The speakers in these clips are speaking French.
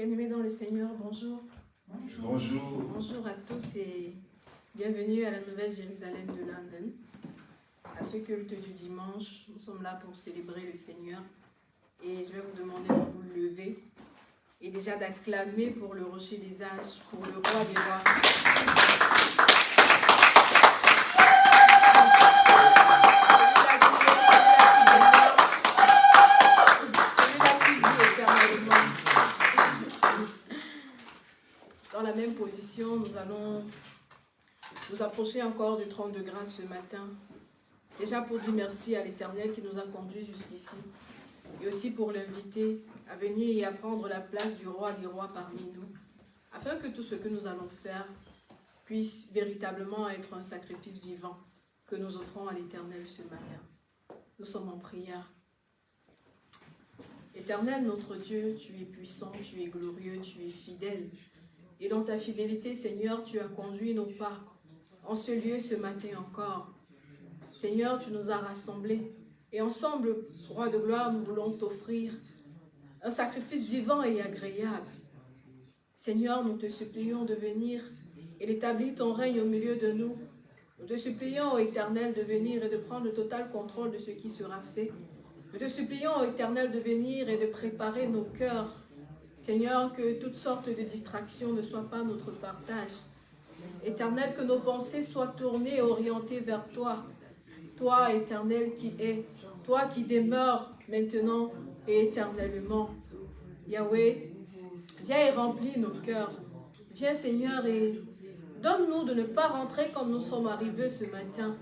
Bien-aimés dans le Seigneur, bonjour. Bonjour. Bonjour à tous et bienvenue à la Nouvelle Jérusalem de London. À ce culte du dimanche, nous sommes là pour célébrer le Seigneur et je vais vous demander de vous lever et déjà d'acclamer pour le rocher des âges, pour le roi des rois. Nous allons nous approcher encore du trône de grâce ce matin. Déjà pour dire merci à l'Éternel qui nous a conduits jusqu'ici. Et aussi pour l'inviter à venir et à prendre la place du roi des rois parmi nous. Afin que tout ce que nous allons faire puisse véritablement être un sacrifice vivant que nous offrons à l'Éternel ce matin. Nous sommes en prière. Éternel notre Dieu, tu es puissant, tu es glorieux, tu es fidèle. Et dans ta fidélité, Seigneur, tu as conduit nos pas en ce lieu ce matin encore. Seigneur, tu nous as rassemblés. Et ensemble, Roi de gloire, nous voulons t'offrir un sacrifice vivant et agréable. Seigneur, nous te supplions de venir et d'établir ton règne au milieu de nous. Nous te supplions, ô Éternel, de venir et de prendre le total contrôle de ce qui sera fait. Nous te supplions, ô Éternel, de venir et de préparer nos cœurs. Seigneur, que toutes sortes de distractions ne soient pas notre partage. Éternel, que nos pensées soient tournées et orientées vers toi. Toi, Éternel, qui es, toi qui demeures maintenant et éternellement. Yahweh, viens et remplis nos cœurs. Viens, Seigneur, et donne-nous de ne pas rentrer comme nous sommes arrivés ce matin.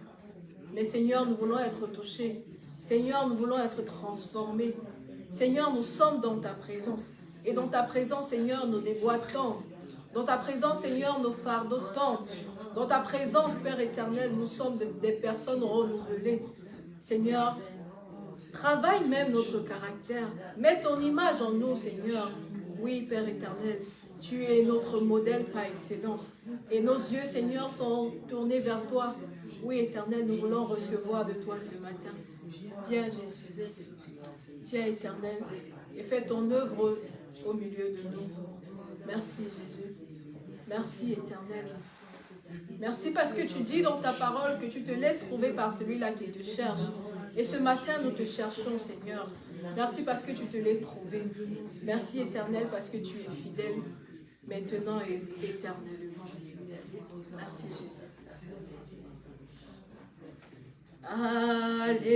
Mais Seigneur, nous voulons être touchés. Seigneur, nous voulons être transformés. Seigneur, nous sommes dans ta présence. Et dans ta présence, Seigneur, nos débois tombent. Dans ta présence, Seigneur, nos fardeaux tombent. Dans ta présence, Père éternel, nous sommes des personnes renouvelées. Seigneur, travaille même notre caractère. Mets ton image en nous, Seigneur. Oui, Père éternel, tu es notre modèle par excellence. Et nos yeux, Seigneur, sont tournés vers toi. Oui, éternel, nous voulons recevoir de toi ce matin. Viens, Jésus. Viens, éternel, et fais ton œuvre au milieu de nous. Merci, Jésus. Merci, éternel. Merci parce que tu dis dans ta parole que tu te laisses trouver par celui-là qui te cherche. Et ce matin, nous te cherchons, Seigneur. Merci parce que tu te laisses trouver. Merci, éternel, parce que tu es fidèle, maintenant et éternellement. Merci, Jésus. Alléluia.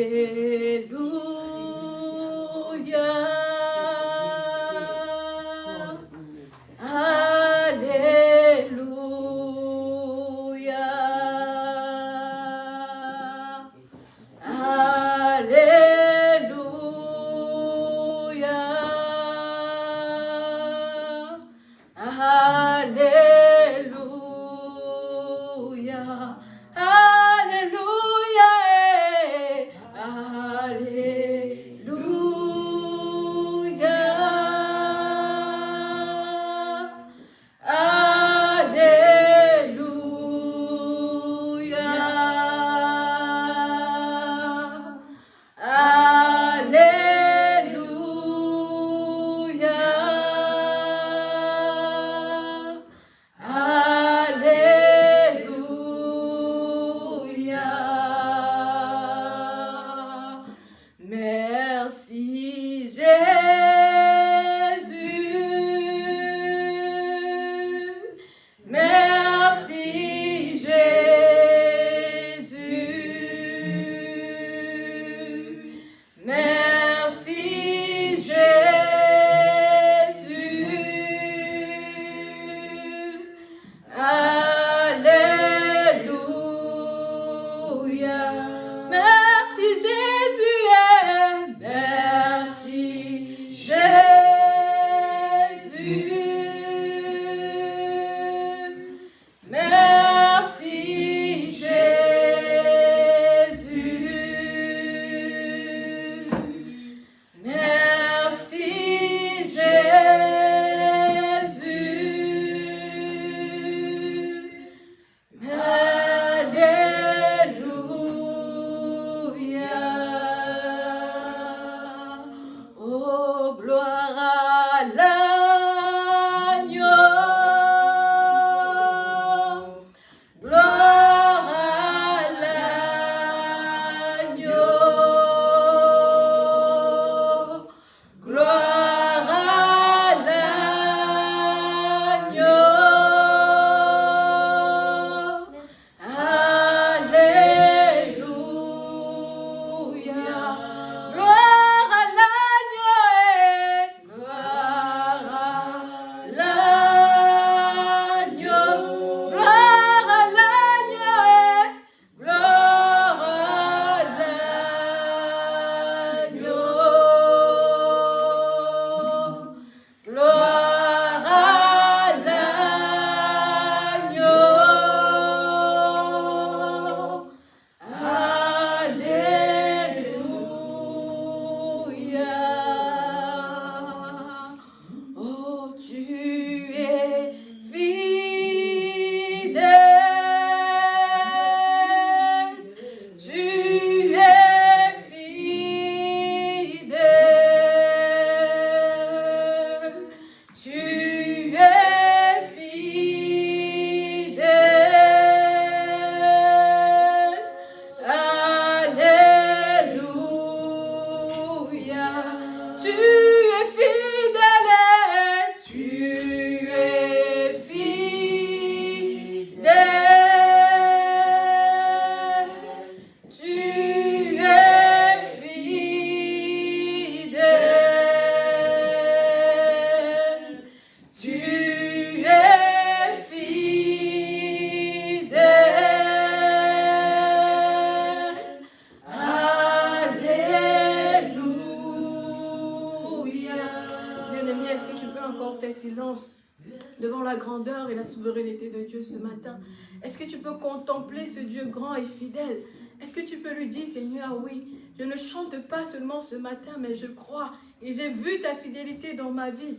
Ce matin, mais je crois et j'ai vu ta fidélité dans ma vie.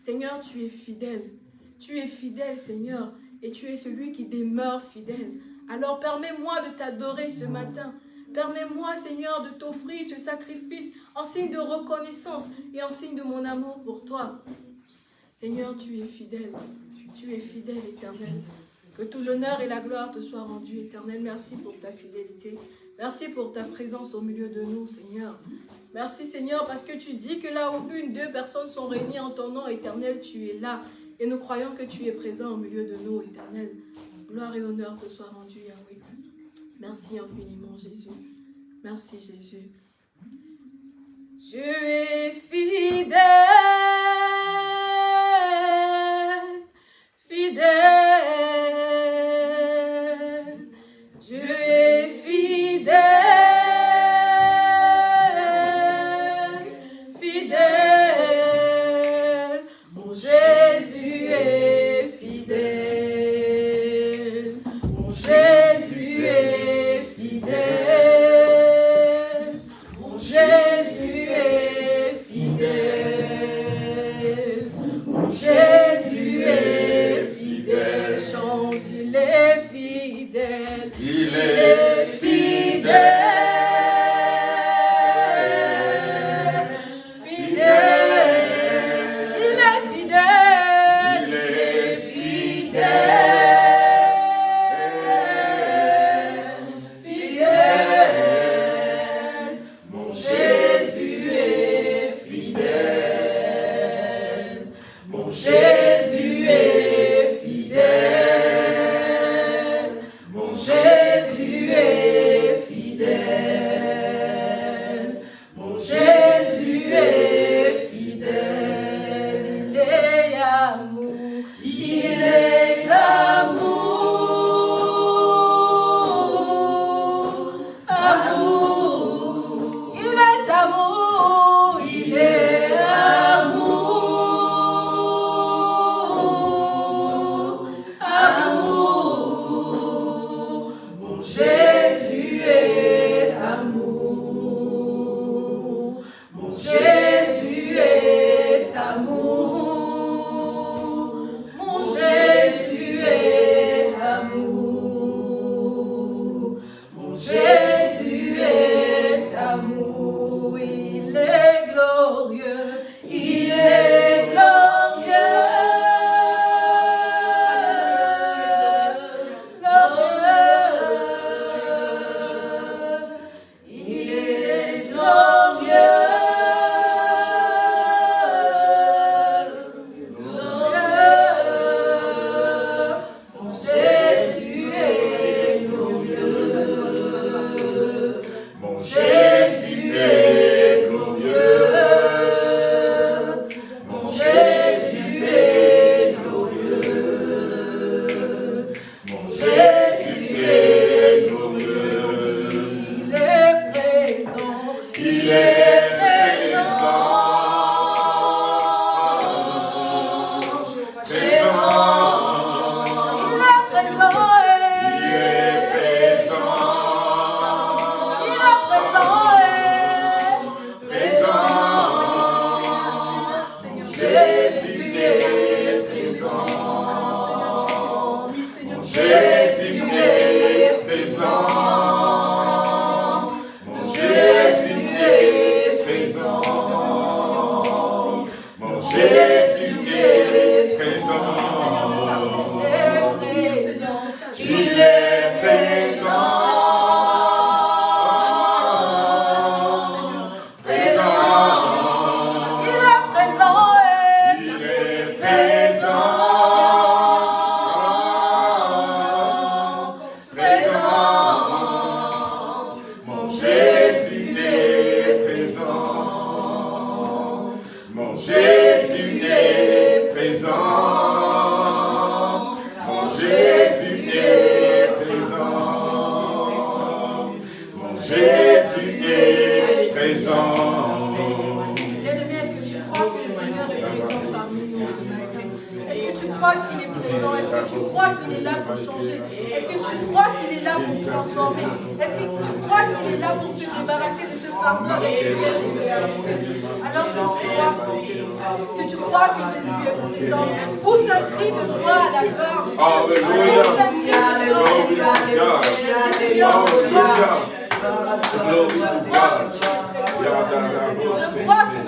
Seigneur, tu es fidèle. Tu es fidèle, Seigneur, et tu es celui qui demeure fidèle. Alors permets-moi de t'adorer ce matin. Permets-moi, Seigneur, de t'offrir ce sacrifice en signe de reconnaissance et en signe de mon amour pour toi. Seigneur, tu es fidèle. Tu es fidèle, éternel. Que tout l'honneur et la gloire te soient rendus, éternel. Merci pour ta fidélité. Merci pour ta présence au milieu de nous, Seigneur. Merci, Seigneur, parce que tu dis que là où une, deux personnes sont réunies en ton nom éternel, tu es là. Et nous croyons que tu es présent au milieu de nous, éternel. Gloire et honneur te soient rendus, Yahweh. Merci infiniment, Jésus. Merci, Jésus. Je es fidèle, fidèle.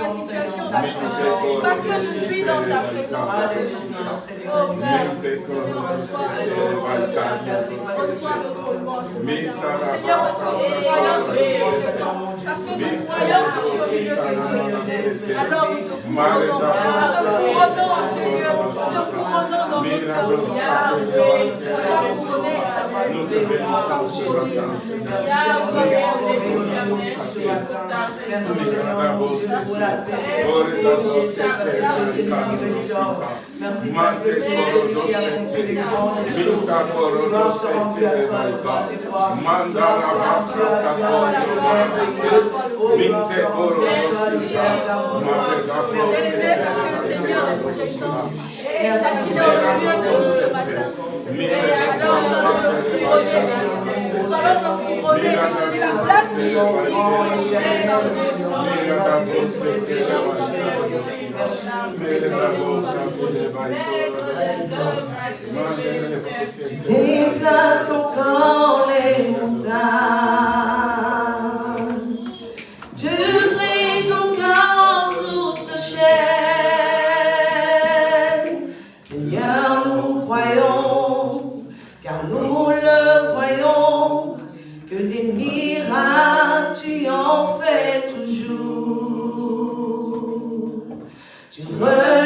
Ma situation parce que je suis dans ta présence. Oh Père, reçois notre. Seigneur, parce que nous croyons que tu es présent. Parce que nous croyons que tu es au milieu de Dieu. Alors nous te commandons, nous te commandons à ce lieu, nous te commandons dans notre. Sois couronné. Merci parce que à le Père des rois. Gloire la gloire de toi, le. Merci parce qu'il est au milieu de nous ce matin. Alors nous allons le couronner. Nous allons le couronner. La place qui est dans le tu déplaces encore les montagnes. Where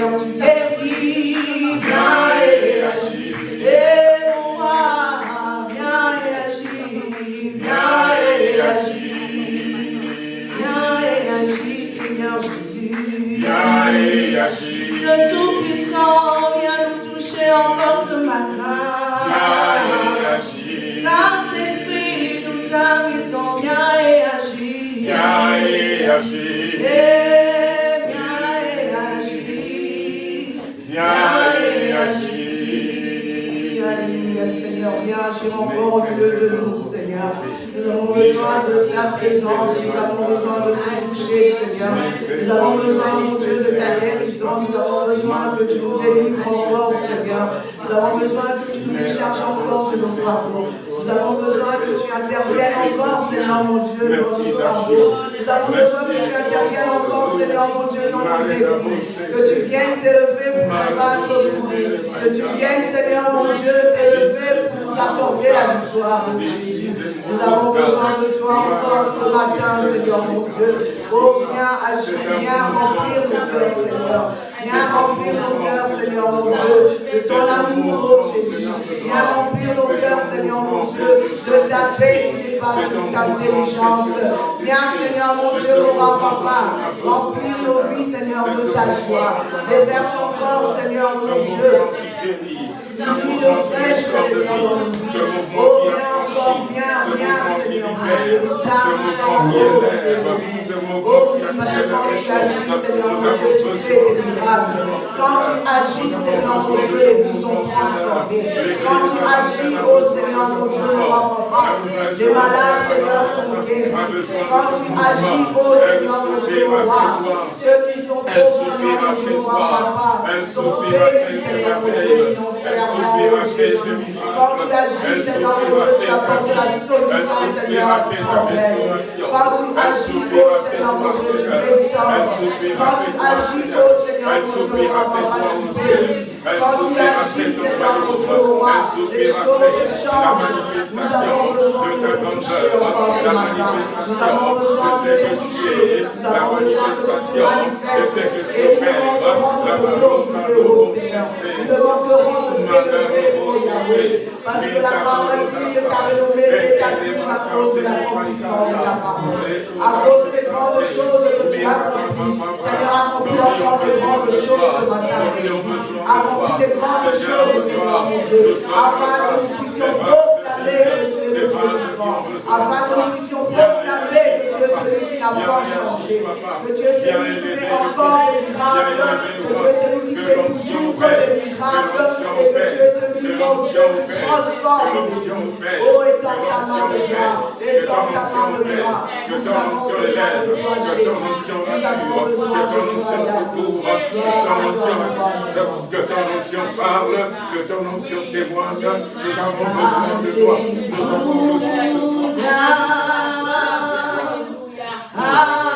Thank you. encore au milieu de nous, Seigneur. Nous avons besoin de ta présence, nous avons besoin de te toucher, Seigneur. Nous avons besoin, mon Dieu, de ta guérison, nous avons besoin que tu nous délivres encore, Seigneur. Nous avons besoin que tu nous décharges encore de nos fardeaux. Nous avons besoin que tu interviennes encore, Seigneur, mon Dieu, dans nos fardeaux. Nous avons besoin que tu interviennes encore, Seigneur, mon Dieu, dans nos défis. Que tu viennes t'élever pour combattre pour nous. Que tu viennes, Seigneur, mon Dieu, t'élever pour t'apporter la victoire, mon Jésus. Nous avons besoin de toi encore ce matin, Seigneur, mon Dieu. Oh, viens agir, viens remplir nos cœurs, Seigneur. Viens remplir nos cœurs, Seigneur mon Dieu, de ton amour, oh Jésus. Viens remplir nos cœurs, Seigneur mon Dieu, de ta paix qui dépasse toute intelligence. Viens, Seigneur mon Dieu, mon papa, remplir nos vies, Seigneur, de ta joie. Déverse ton corps, Seigneur mon Dieu. Czemu w mokie jak Czemu w? que mon peuple puisse célébrer Seigneur, mon Dieu, tu fais des miracles. Quand tu agis, Seigneur, mon Dieu, les vies sont transformées. Quand tu agis, oh Seigneur, mon Dieu, les malades, Seigneur, sont guéris. Quand tu agis, oh Seigneur, mon Dieu, ceux qui sont pauvres, Seigneur, mon Dieu, papa, sont bénis, Seigneur, mon Dieu, financièrement, Quand tu agis, Seigneur, mon Dieu, tu apportes la solution, Seigneur, à Quand quand tu agis, oh Seigneur, contre nous, tu. Quand tu agis, Seigneur, nous, avons besoin de te toucher, Nous avons besoin de te toucher. Nous avons besoin de te manifester. Nous manquerons de. Nous manquerons de te lever. Parce que la parole dit que ta renommée s'établit à cause de l'accomplissement de ta parole. À cause des grandes choses que tu as accomplies. Seigneur, accomplis encore de grandes choses ce matin. Accomplis des grandes choses, Seigneur mon Dieu, afin que nous puissions proclamer que tu es le Dieu vivant. Afin que nous puissions proclamer que Dieu est celui qui fait encore des miracles. Que Dieu est celui qui fait toujours des miracles. Et que Dieu est celui, qui transforme. Oh, étends ta main de gloire. Étends ta main de gloire. Nous avons besoin de toi, Jésus. Nous avons besoin de toi, Que ton onction parle, que ton onction témoigne, nous avons besoin de nous avons besoin de toi. Amém.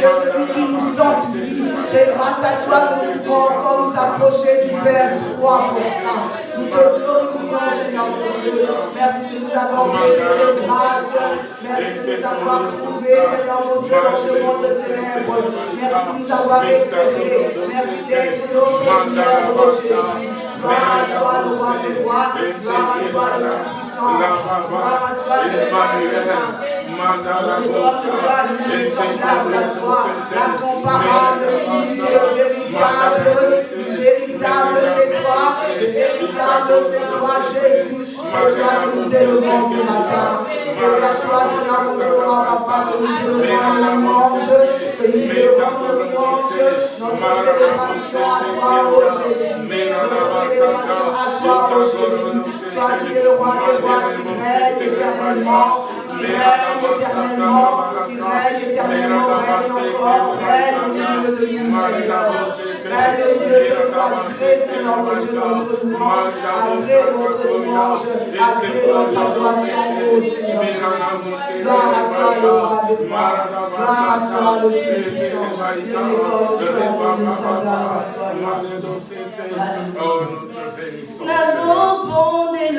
Dieu, celui qui nous sanctifie. C'est grâce à toi que nous pouvons encore nous approcher du Père trois fois. Nous te glorifions, Seigneur mon Dieu. Merci de nous avoir donné cette grâce. Merci de nous avoir trouvés, Seigneur mon Dieu, dans ce monde de. Merci de nous avoir éclairés. Merci d'être notre lumière, oh Jésus. Gloire à toi, le roi des rois. Gloire à toi, le Tout-Puissant. Gloire à toi, le Saint. Nous avons ce soir, nous sommes toi, la véritable, le véritable c'est toi, le véritable c'est toi Jésus, c'est toi que nous aimons ce matin, c'est à toi, c'est à notre mort, à notre mort, à la manche, que nous élevons nos manches, notre célébration à toi, oh Jésus, notre célébration à toi, oh Jésus, toi qui es le roi de gloire, tu éternellement qui règne éternellement, qui règne éternellement, règne encore, règne au milieu de nous, Seigneur. Règne au milieu de nous, agrée, Seigneur, mon Dieu, notre louange, agrée notre louange, agrée notre adoration, Seigneur. Gloire à toi, le roi de gloire, gloire à toi, le Dieu gloire à toi, Jésus. Bon, des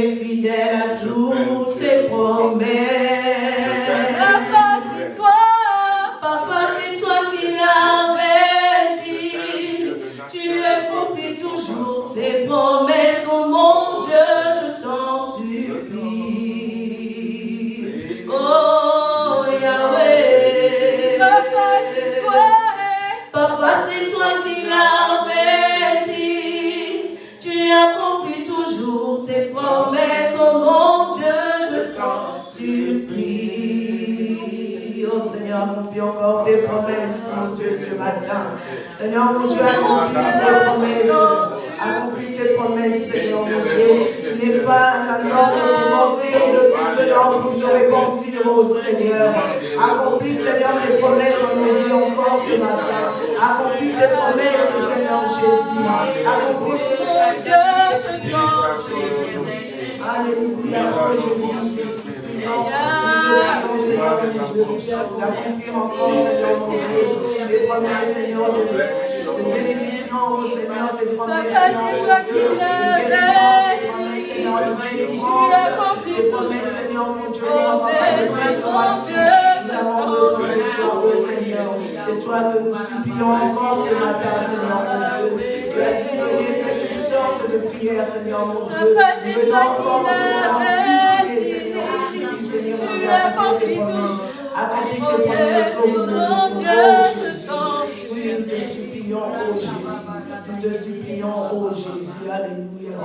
tu es Seigneur, mon Dieu, accomplis tes promesses. Accomplis tes promesses, Seigneur, mon Dieu. N'est pas homme de mentir, le fils de l'homme pour se repentir, oh Seigneur. Accomplis, Seigneur, tes promesses en nos vies encore ce matin. Accomplis tes promesses, Seigneur Jésus. Accomplis supplie. Alléluia, Jésus. Nous te prions, Seigneur mon Dieu, d'accomplir encore, Seigneur mon Dieu, tes promesses, Seigneur, de, bénédiction, oh Seigneur, tes promesses. Seigneur, tes promesses, Seigneur mon Dieu, Oh, Nous avons besoin de toi, oh Seigneur. C'est toi que nous supplions encore ce matin, Seigneur mon Dieu. Tu as dit faire toutes sortes de prières, Seigneur mon Dieu. Nous venons encore. Seigneur, que tu accomplis tout. Oh Dieu. je t'en Oui, nous te supplions, oh Jésus. Nous te supplions, oh Jésus. Alléluia.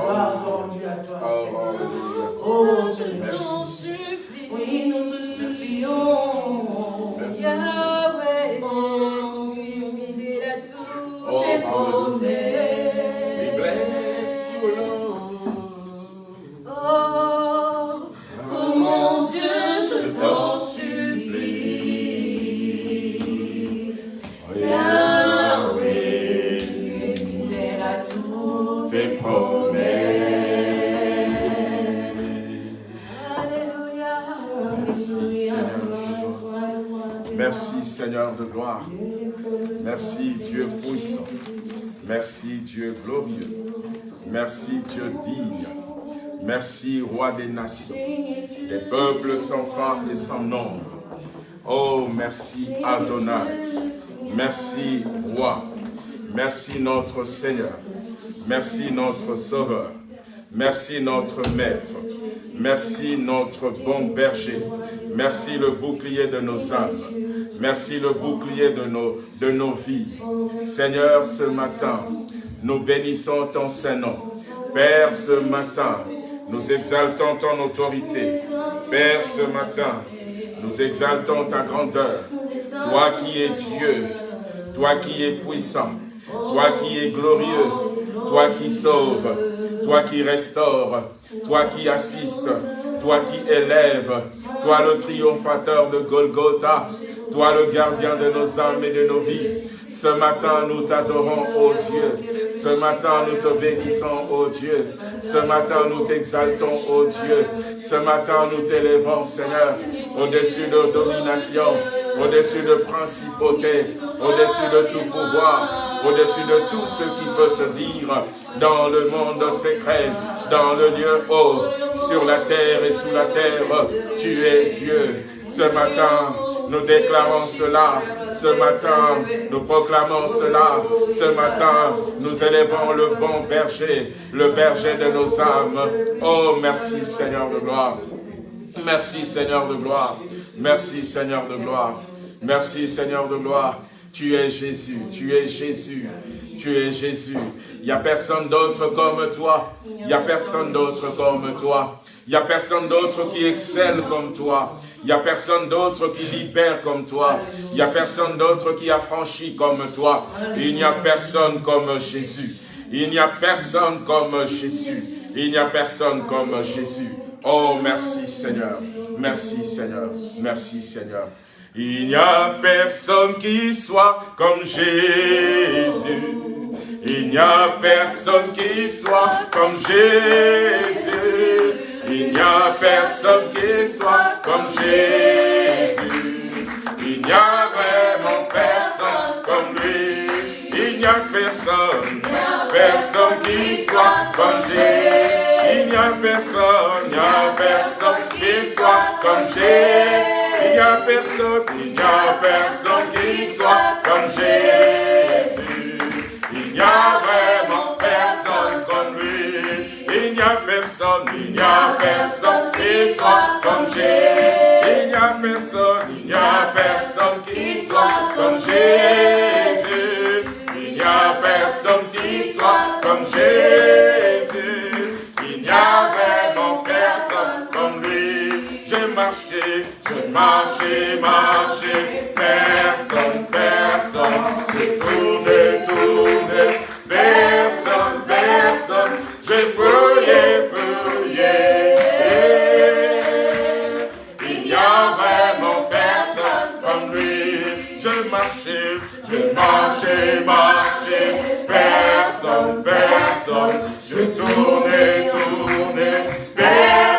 Merci Dieu glorieux. Merci Dieu digne. Merci Roi des nations, des peuples sans fin et sans nombre. Oh, merci Adonai. Merci Roi. Merci notre Seigneur. Merci notre Sauveur. Merci notre Maître. Merci notre bon berger. Merci le bouclier de nos âmes. Merci le bouclier de nos, de nos vies. Seigneur, ce matin, nous bénissons ton Saint-Nom. Père, ce matin, nous exaltons ton autorité. Père, ce matin, nous exaltons ta grandeur. Toi qui es Dieu, toi qui es puissant, toi qui es glorieux, toi qui sauves, toi qui restaures, toi qui assistes, toi qui élèves, toi le triomphateur de Golgotha, toi le gardien de nos âmes et de nos vies. Ce matin, nous t'adorons, ô Dieu. Ce matin, nous te bénissons, ô Dieu. Ce matin, nous t'exaltons, ô Dieu. Ce matin, nous t'élevons, Seigneur, au-dessus de domination, au-dessus de principauté, au-dessus de tout pouvoir, au-dessus de tout ce qui peut se dire dans le monde secret, dans le lieu haut, sur la terre et sous la terre. Tu es Dieu. Ce matin, nous déclarons cela. Ce matin, nous proclamons cela. Ce matin, nous élevons le bon berger, le berger de nos âmes. Oh, merci Seigneur de gloire. Merci Seigneur de gloire. Merci Seigneur de gloire. Merci Seigneur de gloire. Tu es Jésus, tu es Jésus, tu es Jésus. Il n'y a personne d'autre comme toi. Il n'y a personne d'autre comme toi. Il n'y a personne d'autre qui excelle comme toi. Il n'y a personne d'autre qui libère comme toi. Il n'y a personne d'autre qui affranchit comme toi. Il n'y a personne comme Jésus. Il n'y a personne comme Jésus. Il n'y a personne comme Jésus. Oh, merci Seigneur. Merci Seigneur. Merci Seigneur. Il n'y a personne qui soit comme Jésus. Il n'y a personne qui soit comme Jésus. Il n'y a personne qui soit comme Jésus. Il n'y a vraiment personne comme lui. Il n'y a personne, personne qui soit comme Jésus. Il n'y a personne, il n'y a personne qui soit comme Jésus. Il n'y a personne, il n'y a personne qui soit comme Jésus. Il n'y a vraiment personne, il n'y a personne qui soit comme Jésus. Il n'y a personne, il n'y a personne qui soit comme Jésus. Il n'y a personne qui soit comme Jésus. Il n'y a vraiment personne comme lui. J'ai marché, j'ai marché, marché. Personne, personne. J'ai tourné, tourné. Personne, personne. J'ai fouillé, je marchais, marchais. Personne, personne. Je tournais, tournais. Personne,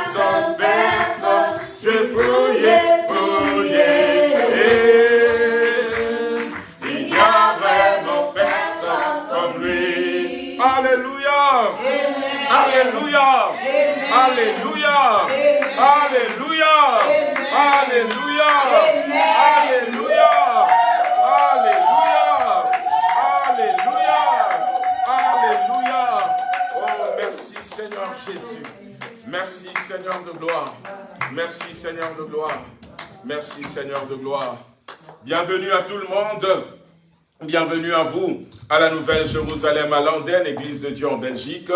Alléluia. Alléluia. Alléluia. Alléluia. Alléluia. Alléluia. Alléluia. Alléluia. Oh, merci Seigneur Jésus. Merci Seigneur de gloire. Merci Seigneur de gloire. Merci Seigneur de gloire. Bienvenue à tout le monde. Bienvenue à vous à la Nouvelle Jérusalem à Landen, Église de Dieu en Belgique.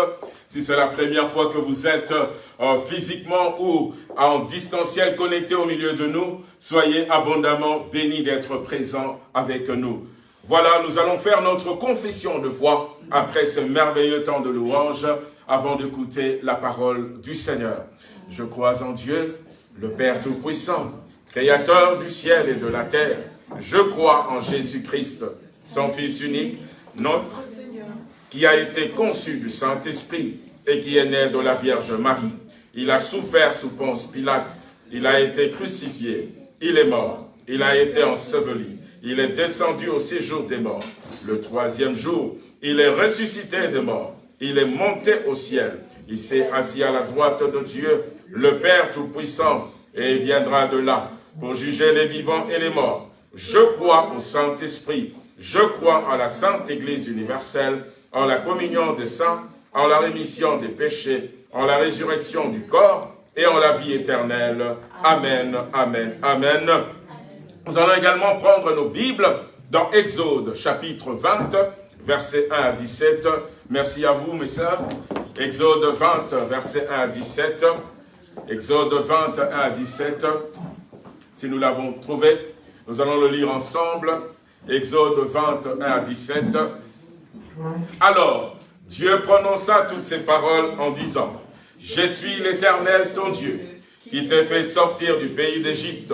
Si c'est la première fois que vous êtes euh, physiquement ou en distanciel connecté au milieu de nous, soyez abondamment bénis d'être présents avec nous. Voilà, nous allons faire notre confession de foi après ce merveilleux temps de louange avant d'écouter la parole du Seigneur. Je crois en Dieu, le Père Tout-Puissant, Créateur du ciel et de la terre. Je crois en Jésus-Christ, son Fils unique, notre qui a été conçu du Saint-Esprit et qui est né de la Vierge Marie. Il a souffert sous Ponce Pilate, il a été crucifié, il est mort, il a été enseveli, il est descendu au séjour des morts. Le troisième jour, il est ressuscité des morts, il est monté au ciel, il s'est assis à la droite de Dieu, le Père Tout-Puissant, et il viendra de là pour juger les vivants et les morts. Je crois au Saint-Esprit, je crois en la Sainte Église universelle, en la communion des saints, en la rémission des péchés, en la résurrection du corps et en la vie éternelle. Amen, amen, amen. Nous allons également prendre nos Bibles dans Exode chapitre 20, versets 1 à 17. Merci à vous, mes sœurs. Exode 20, versets 1 à 17. Exode 20, 1 à 17. Si nous l'avons trouvé, nous allons le lire ensemble. Exode 20, 1 à 17. Alors, Dieu prononça toutes ces paroles en disant, « Je suis l'Éternel ton Dieu, qui t'ai fait sortir du pays d'Égypte,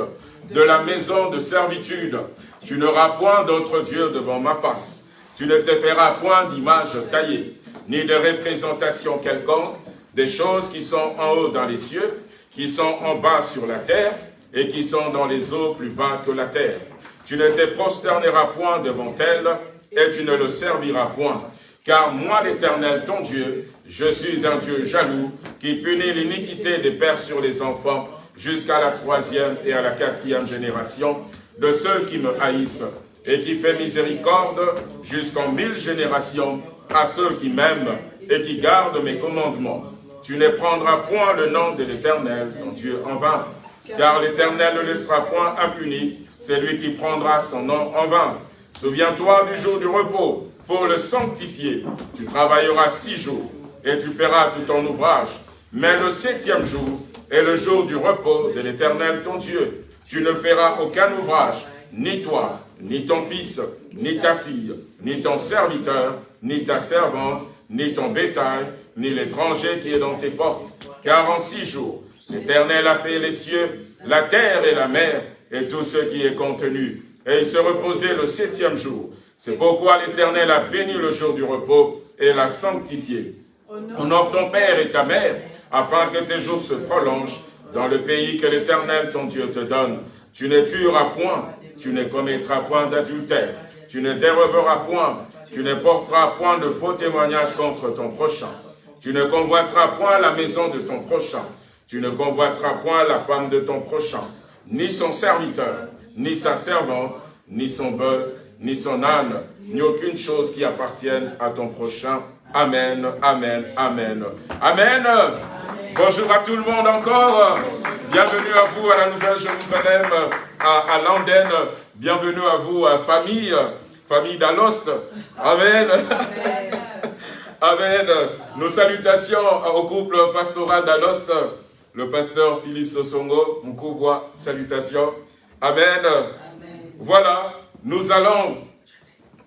de la maison de servitude. Tu n'auras point d'autre Dieu devant ma face. Tu ne te feras point d'image taillée, ni de représentation quelconque, des choses qui sont en haut dans les cieux, qui sont en bas sur la terre, et qui sont dans les eaux plus bas que la terre. Tu ne te prosterneras point devant elles, et tu ne le serviras point. Car moi, l'Éternel, ton Dieu, je suis un Dieu jaloux, qui punit l'iniquité des pères sur les enfants, jusqu'à la troisième et à la quatrième génération de ceux qui me haïssent, et qui fait miséricorde jusqu'en mille générations à ceux qui m'aiment et qui gardent mes commandements. Tu ne prendras point le nom de l'Éternel, ton Dieu, en vain, car l'Éternel ne laissera point impuni celui qui prendra son nom en vain. Souviens-toi du jour du repos pour le sanctifier. Tu travailleras six jours et tu feras tout ton ouvrage. Mais le septième jour est le jour du repos de l'Éternel ton Dieu. Tu ne feras aucun ouvrage, ni toi, ni ton fils, ni ta fille, ni ton serviteur, ni ta servante, ni ton bétail, ni l'étranger qui est dans tes portes. Car en six jours, l'Éternel a fait les cieux, la terre et la mer, et tout ce qui est contenu. Et il se reposait le septième jour. C'est pourquoi l'Éternel a béni le jour du repos et l'a sanctifié. Honore ton père et ta mère, afin que tes jours se prolongent dans le pays que l'Éternel ton Dieu te donne. Tu ne tueras point, tu ne commettras point d'adultère, tu ne déroberas point, tu ne porteras point de faux témoignages contre ton prochain. Tu ne convoiteras point la maison de ton prochain. Tu ne convoiteras point la femme de ton prochain, ni son serviteur, ni sa servante, ni son bœuf, ni son âne, ni aucune chose qui appartienne à ton prochain. Amen, amen, amen. Amen. Bonjour à tout le monde encore. Bienvenue à vous à la Nouvelle-Jérusalem, à, à Landen. Bienvenue à vous, à famille, famille d'Alost. Amen. Amen. Nos salutations au couple pastoral d'Alost, le pasteur Philippe Sosongo, mon couple, salutations. Amen. Voilà, nous allons,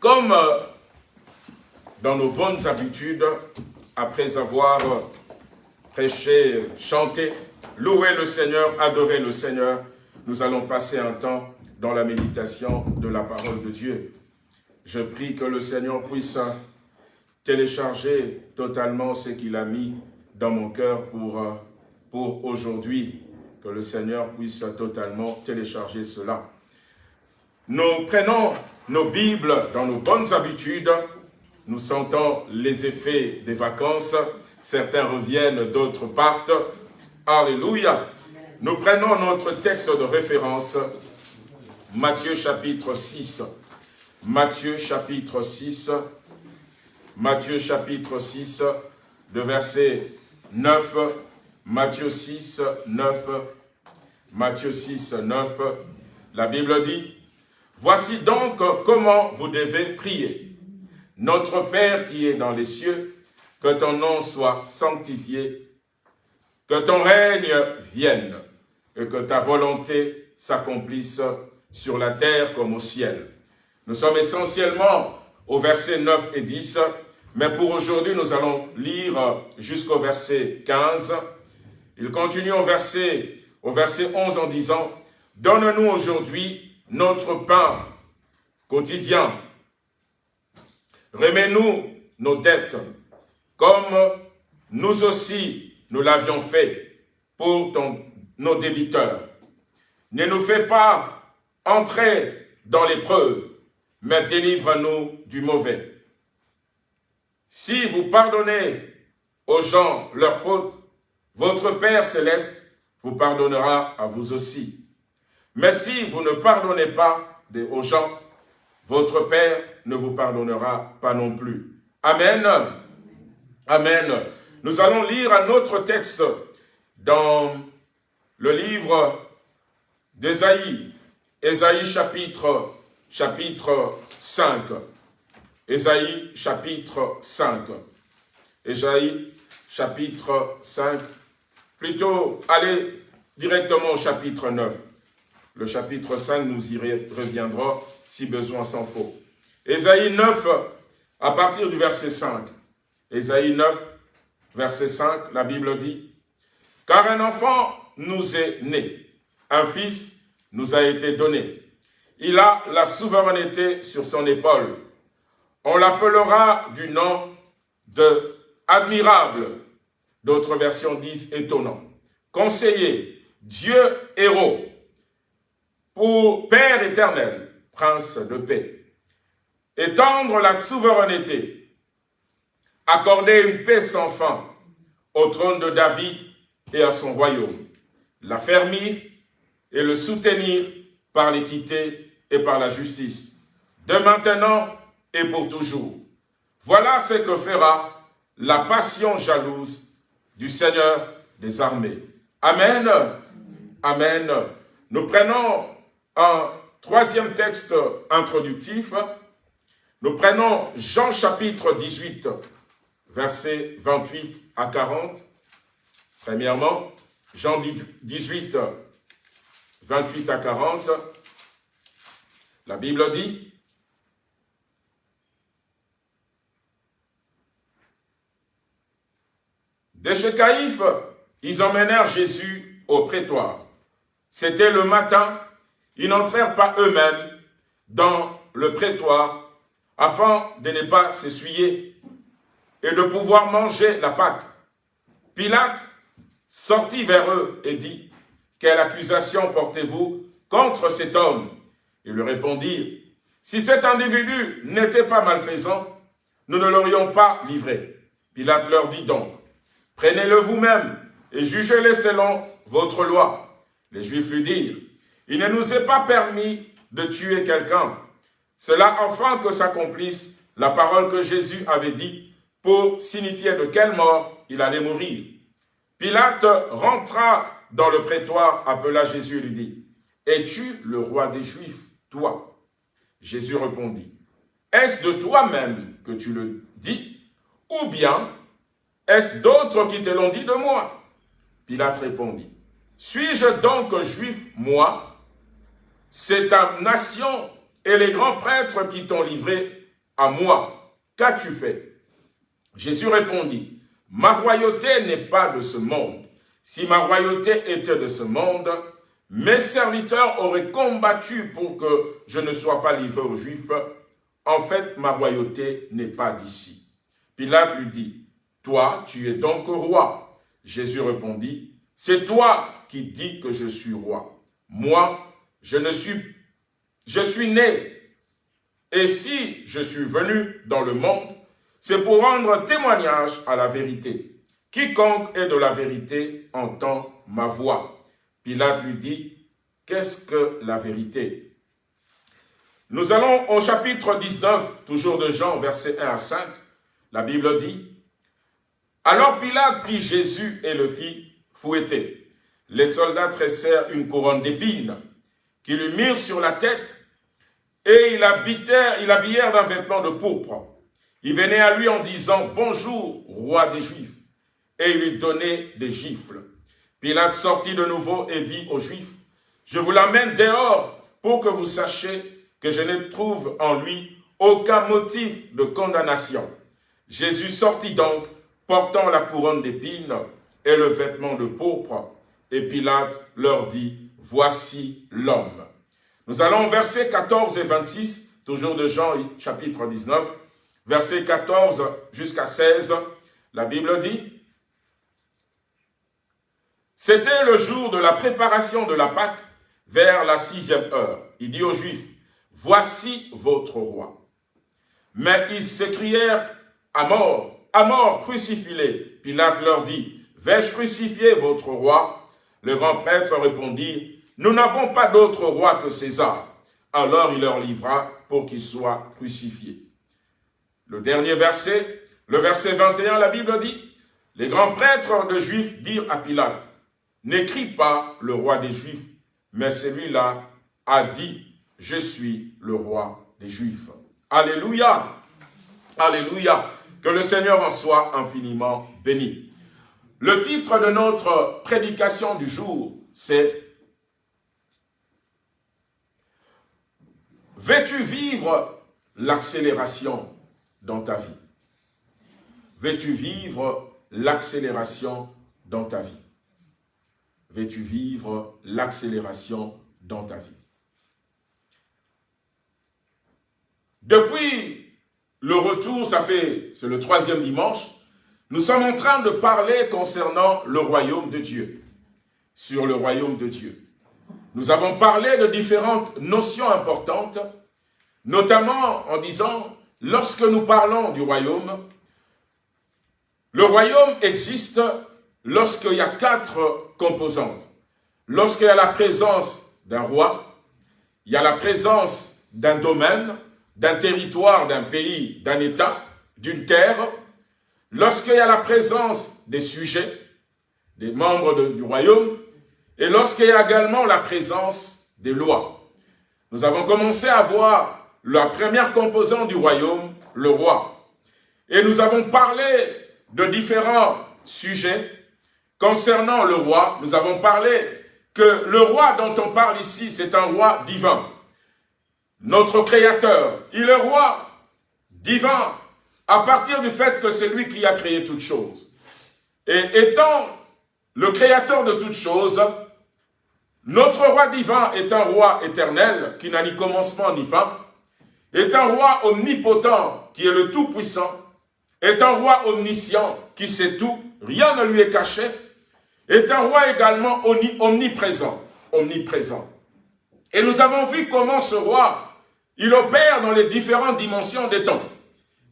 comme dans nos bonnes habitudes, après avoir prêché, chanté, loué le Seigneur, adoré le Seigneur, nous allons passer un temps dans la méditation de la parole de Dieu. Je prie que le Seigneur puisse télécharger totalement ce qu'il a mis dans mon cœur pour, pour aujourd'hui. Que le Seigneur puisse totalement télécharger cela. Nous prenons nos Bibles dans nos bonnes habitudes, nous sentons les effets des vacances, certains reviennent, d'autres partent. Alléluia. Nous prenons notre texte de référence, Matthieu chapitre 6. Matthieu chapitre 6, Matthieu chapitre 6, de verset 9, Matthieu 6, 9, Matthieu 6, 9, la Bible dit, « Voici donc comment vous devez prier. Notre Père qui est dans les cieux, que ton nom soit sanctifié, que ton règne vienne et que ta volonté s'accomplisse sur la terre comme au ciel. Nous sommes essentiellement au verset 9 et 10, mais pour aujourd'hui, nous allons lire jusqu'au verset 15. Il continue au verset, au verset 11 en disant, « Donne-nous aujourd'hui notre pain quotidien. Remets-nous nos dettes, comme nous aussi nous l'avions fait pour nos débiteurs. Ne nous fais pas entrer dans l'épreuve, mais délivre-nous du mauvais. Si vous pardonnez aux gens leurs fautes, votre Père céleste vous pardonnera à vous aussi. Mais si vous ne pardonnez pas aux gens, votre Père ne vous pardonnera pas non plus. Amen. Amen. Nous allons lire un autre texte dans le livre d'Ésaïe, Ésaïe chapitre, chapitre 5. Ésaïe chapitre 5. Ésaïe chapitre 5. Plutôt, allez directement au chapitre 9. Le chapitre 5, nous y reviendrons si besoin s'en faut. Ésaïe 9, à partir du verset 5. Ésaïe 9, verset 5, la Bible dit, « Car un enfant nous est né, un fils nous a été donné. Il a la souveraineté sur son épaule. On l'appellera du nom de admirable. D'autres versions disent étonnant. Conseiller, Dieu héros, pour Père éternel, prince de paix. Étendre la souveraineté, accorder une paix sans fin au trône de David et à son royaume, l'affermir et le soutenir par l'équité et par la justice, de maintenant et pour toujours. Voilà ce que fera la passion jalouse du Seigneur des armées. Amen. Amen. Nous prenons un troisième texte introductif Nous prenons Jean chapitre 18, versets 28 à 40. Premièrement, Jean 18, 28 à 40. La Bible dit, Des chez Caïphe, ils emmenèrent Jésus au prétoire. C'était le matin, ils n'entrèrent pas eux-mêmes dans le prétoire afin de ne pas s'essuyer et de pouvoir manger la Pâque. Pilate sortit vers eux et dit, « Quelle accusation portez-vous contre cet homme ?» Ils lui répondirent, « Si cet individu n'était pas malfaisant, nous ne l'aurions pas livré. » Pilate leur dit donc, « Prenez-le vous-même et jugez-le selon votre loi. » Les Juifs lui dirent, « Il ne nous est pas permis de tuer quelqu'un. Cela afin que s'accomplisse la parole que Jésus avait dit pour signifier de quelle mort il allait mourir. Pilate rentra dans le prétoire, appela Jésus et lui dit, « Es-tu le roi des Juifs, toi ?» Jésus répondit, « Est-ce de toi-même que tu le dis, ou bien est-ce d'autres qui te l'ont dit de moi ?» Pilate répondit, « Suis-je donc juif, moi? C'est ta nation et les grands prêtres qui t'ont livré à moi. Qu'as-tu fait? Jésus répondit, Ma royauté n'est pas de ce monde. Si ma royauté était de ce monde, mes serviteurs auraient combattu pour que je ne sois pas livré aux Juifs. En fait, ma royauté n'est pas d'ici. Pilate lui dit, Toi, tu es donc roi. Jésus répondit, C'est toi qui dis que je suis roi. Moi, je ne suis je suis né, et si je suis venu dans le monde, c'est pour rendre témoignage à la vérité. Quiconque est de la vérité entend ma voix. Pilate lui dit, qu'est-ce que la vérité? Nous allons au chapitre 19, toujours de Jean, versets 1 à 5. La Bible dit, Alors Pilate prit Jésus et le fit fouetter. Les soldats tressèrent une couronne d'épines, qui lui mirent sur la tête et il habillèrent, il habillèrent d'un vêtement de pourpre. Il venait à lui en disant, bonjour, roi des Juifs. Et il lui donnait des gifles. Pilate sortit de nouveau et dit aux Juifs, je vous l'amène dehors pour que vous sachiez que je ne trouve en lui aucun motif de condamnation. Jésus sortit donc, portant la couronne d'épines et le vêtement de pourpre. Et Pilate leur dit, voici l'homme. Nous allons versets 14 et 26, toujours de Jean chapitre 19, versets 14 jusqu'à 16. La Bible dit, C'était le jour de la préparation de la Pâque vers la sixième heure. Il dit aux Juifs, Voici votre roi. Mais ils s'écrièrent à mort, à mort, crucifie Pilate leur dit, Vais-je crucifier votre roi? Le grand prêtre répondit, nous n'avons pas d'autre roi que César. Alors il leur livra pour qu'il soit crucifié. Le dernier verset, le verset 21, la Bible dit, les grands prêtres de Juifs dirent à Pilate, n'écris pas le roi des Juifs, mais celui-là a dit, je suis le roi des Juifs. Alléluia, Alléluia, que le Seigneur en soit infiniment béni. Le titre de notre prédication du jour, c'est Veux-tu vivre l'accélération dans ta vie? Veux-tu vivre l'accélération dans ta vie? Veux-tu vivre l'accélération dans ta vie? Depuis le retour, ça fait, c'est le troisième dimanche, nous sommes en train de parler concernant le royaume de Dieu, sur le royaume de Dieu. Nous avons parlé de différentes notions importantes, notamment en disant, lorsque nous parlons du royaume, le royaume existe lorsqu'il y a quatre composantes. Lorsqu'il y a la présence d'un roi, il y a la présence d'un domaine, d'un territoire, d'un pays, d'un État, d'une terre. Lorsqu'il y a la présence des sujets, des membres du royaume, et lorsqu'il y a également la présence des lois. Nous avons commencé à voir la première composante du royaume, le roi. Et nous avons parlé de différents sujets concernant le roi. Nous avons parlé que le roi dont on parle ici, c'est un roi divin. Notre Créateur, il est roi divin à partir du fait que c'est lui qui a créé toutes choses. Et étant le Créateur de toutes choses, notre roi divin est un roi éternel qui n'a ni commencement ni fin, est un roi omnipotent qui est le Tout-Puissant, est un roi omniscient qui sait tout, rien ne lui est caché, est un roi également omniprésent, omniprésent. Et nous avons vu comment ce roi, il opère dans les différentes dimensions des temps.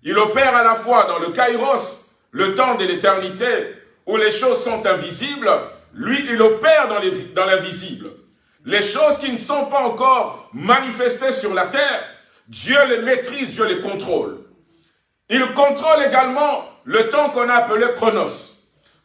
Il opère à la fois dans le kairos, le temps de l'éternité, où les choses sont invisibles, lui, il opère dans l'invisible. Les choses qui ne sont pas encore manifestées sur la terre, Dieu les maîtrise, Dieu les contrôle. Il contrôle également le temps qu'on a appelé chronos.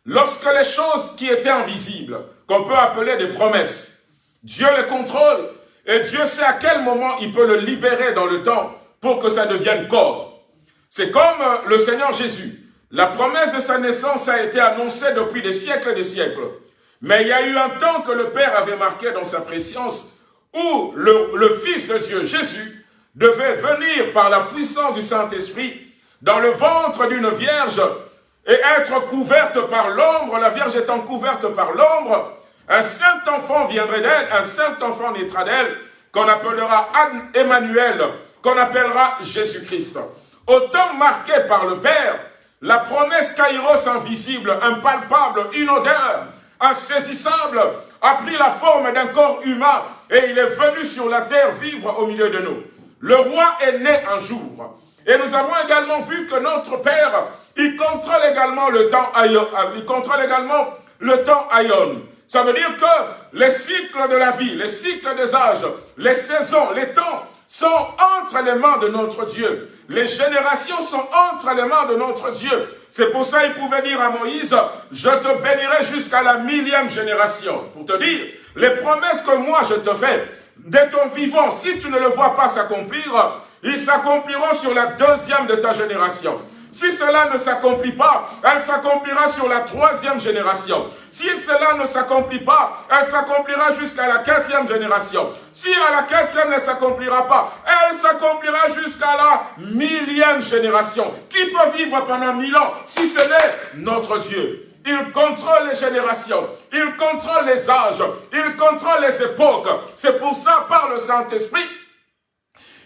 Lorsque les choses qui étaient invisibles, qu'on peut appeler des promesses, Dieu les contrôle et Dieu sait à quel moment il peut le libérer dans le temps pour que ça devienne corps. C'est comme euh, le Seigneur Jésus. La promesse de sa naissance a été annoncée depuis des siècles et des siècles. Mais il y a eu un temps que le Père avait marqué dans sa préscience où le, Fils de Dieu, Jésus, devait venir par la puissance du Saint-Esprit dans le ventre d'une vierge et être couverte par l'ombre, la vierge étant couverte par l'ombre, un saint enfant viendrait d'elle, un saint enfant naîtra d'elle, qu'on appellera Emmanuel, qu'on appellera Jésus-Christ. Autant marqué par le Père, la promesse kairos invisible, impalpable, inodore, insaisissable, a pris la forme d'un corps humain et il est venu sur la terre vivre au milieu de nous. Le roi est né un jour. Et nous avons également vu que notre Père, il contrôle également le temps Aion. Il contrôle également le temps. Ça veut dire que les cycles de la vie, les cycles des âges, les saisons, les temps sont entre les mains de notre Dieu. Les générations sont entre les mains de notre Dieu. C'est pour ça qu'il pouvait dire à Moïse, je te bénirai jusqu'à la millième génération. Pour te dire, les promesses que moi je te fais, dès ton vivant, si tu ne le vois pas s'accomplir, ils s'accompliront sur la deuxième de ta génération. Si cela ne s'accomplit pas, elle s'accomplira sur la troisième génération. Si cela ne s'accomplit pas, elle s'accomplira jusqu'à la quatrième génération. Si à la quatrième ne s'accomplira pas, elle s'accomplira jusqu'à la millième génération. Qui peut vivre pendant mille ans si ce n'est notre Dieu? Il contrôle les générations, il contrôle les âges, il contrôle les époques. C'est pour ça, par le Saint-Esprit,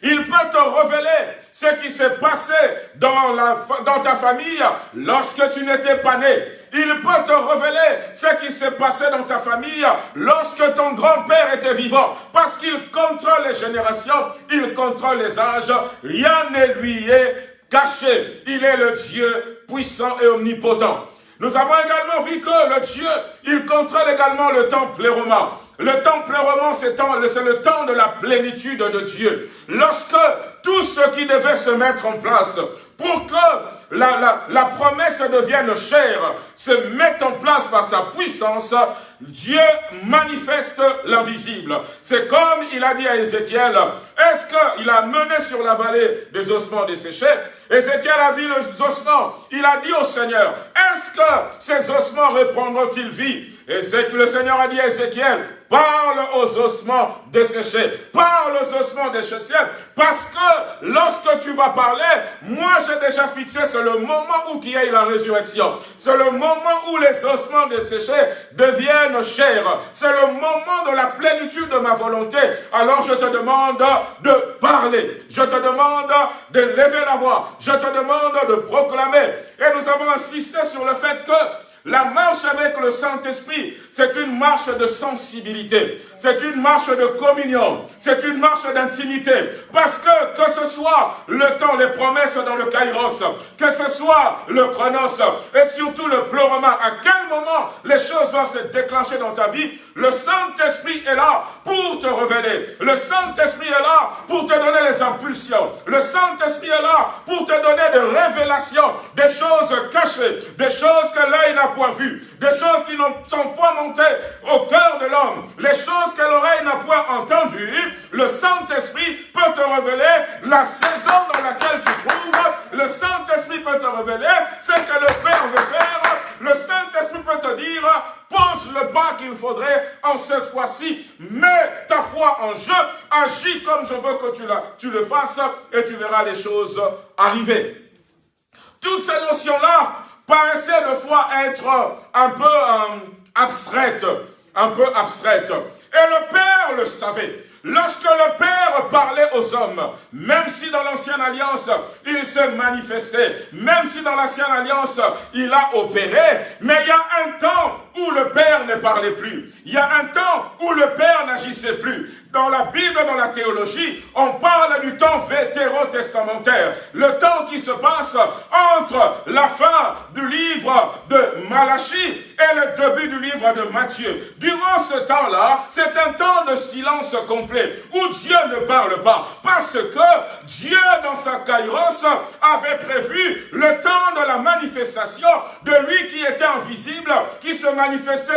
il peut te révéler ce qui s'est passé dans, ta famille lorsque tu n'étais pas né. Il peut te révéler ce qui s'est passé dans ta famille lorsque ton grand-père était vivant. Parce qu'il contrôle les générations, il contrôle les âges. Rien ne lui est caché. Il est le Dieu puissant et omnipotent. Nous avons également vu que le Dieu, il contrôle également le temple romain. Le temple romain, c'est le temps de la plénitude de Dieu. Lorsque tout ce qui devait se mettre en place pour que la, la, promesse devienne chère, se mette en place par sa puissance, Dieu manifeste l'invisible. C'est comme il a dit à Ézéchiel, est-ce qu'il a mené sur la vallée des ossements desséchés Ézéchiel a vu les ossements. Il a dit au Seigneur, est-ce que ces ossements reprendront-ils vie? Et le Seigneur a dit à Ézéchiel, parle aux ossements desséchés, parle aux ossements desséchés, parce que lorsque tu vas parler, moi j'ai déjà fixé, c'est le moment où il y a la résurrection. C'est le moment où les ossements desséchés deviennent chers. C'est le moment de la plénitude de ma volonté. Alors je te demande de parler. Je te demande de lever la voix. Je te demande de proclamer. Et nous avons insisté sur le fait que la marche avec le Saint-Esprit, c'est une marche de sensibilité. C'est une marche de communion. C'est une marche d'intimité. Parce que, que ce soit le temps, les promesses dans le Kairos, que ce soit le Chronos, et surtout le pleurement, à quel moment les choses doivent se déclencher dans ta vie, le Saint-Esprit est là pour te révéler. Le Saint-Esprit est là pour te donner les impulsions. Le Saint-Esprit est là pour te donner des révélations, des choses cachées, des choses que l'œil n'a point vues, des choses qui ne sont point montées au cœur de l'homme, les choses que l'oreille n'a point entendues, le Saint-Esprit peut te révéler la saison dans laquelle tu trouves, le Saint-Esprit peut te révéler ce que le Père veut faire, le Saint-Esprit peut te dire, pose le pas qu'il faudrait en cette fois-ci, mets ta foi en jeu, agis comme je veux que tu, tu le fasses et tu verras les choses arriver. Toutes ces notions-là paraissaient de fois être un peu euh, abstraites, un peu abstraites. Et le Père le savait. Lorsque le Père parlait aux hommes, même si dans l'Ancienne Alliance, il s'est manifesté, même si dans l'Ancienne Alliance, il a opéré, mais il y a un temps le Père ne parlait plus. Il y a un temps où le Père n'agissait plus. Dans la Bible, dans la théologie, on parle du temps vétérotestamentaire. Le temps qui se passe entre la fin du livre de Malachie et le début du livre de Matthieu. Durant ce temps-là, c'est un temps de silence complet où Dieu ne parle pas. Parce que Dieu, dans sa kairos, avait prévu le temps de la manifestation de lui qui était invisible, qui se manifestait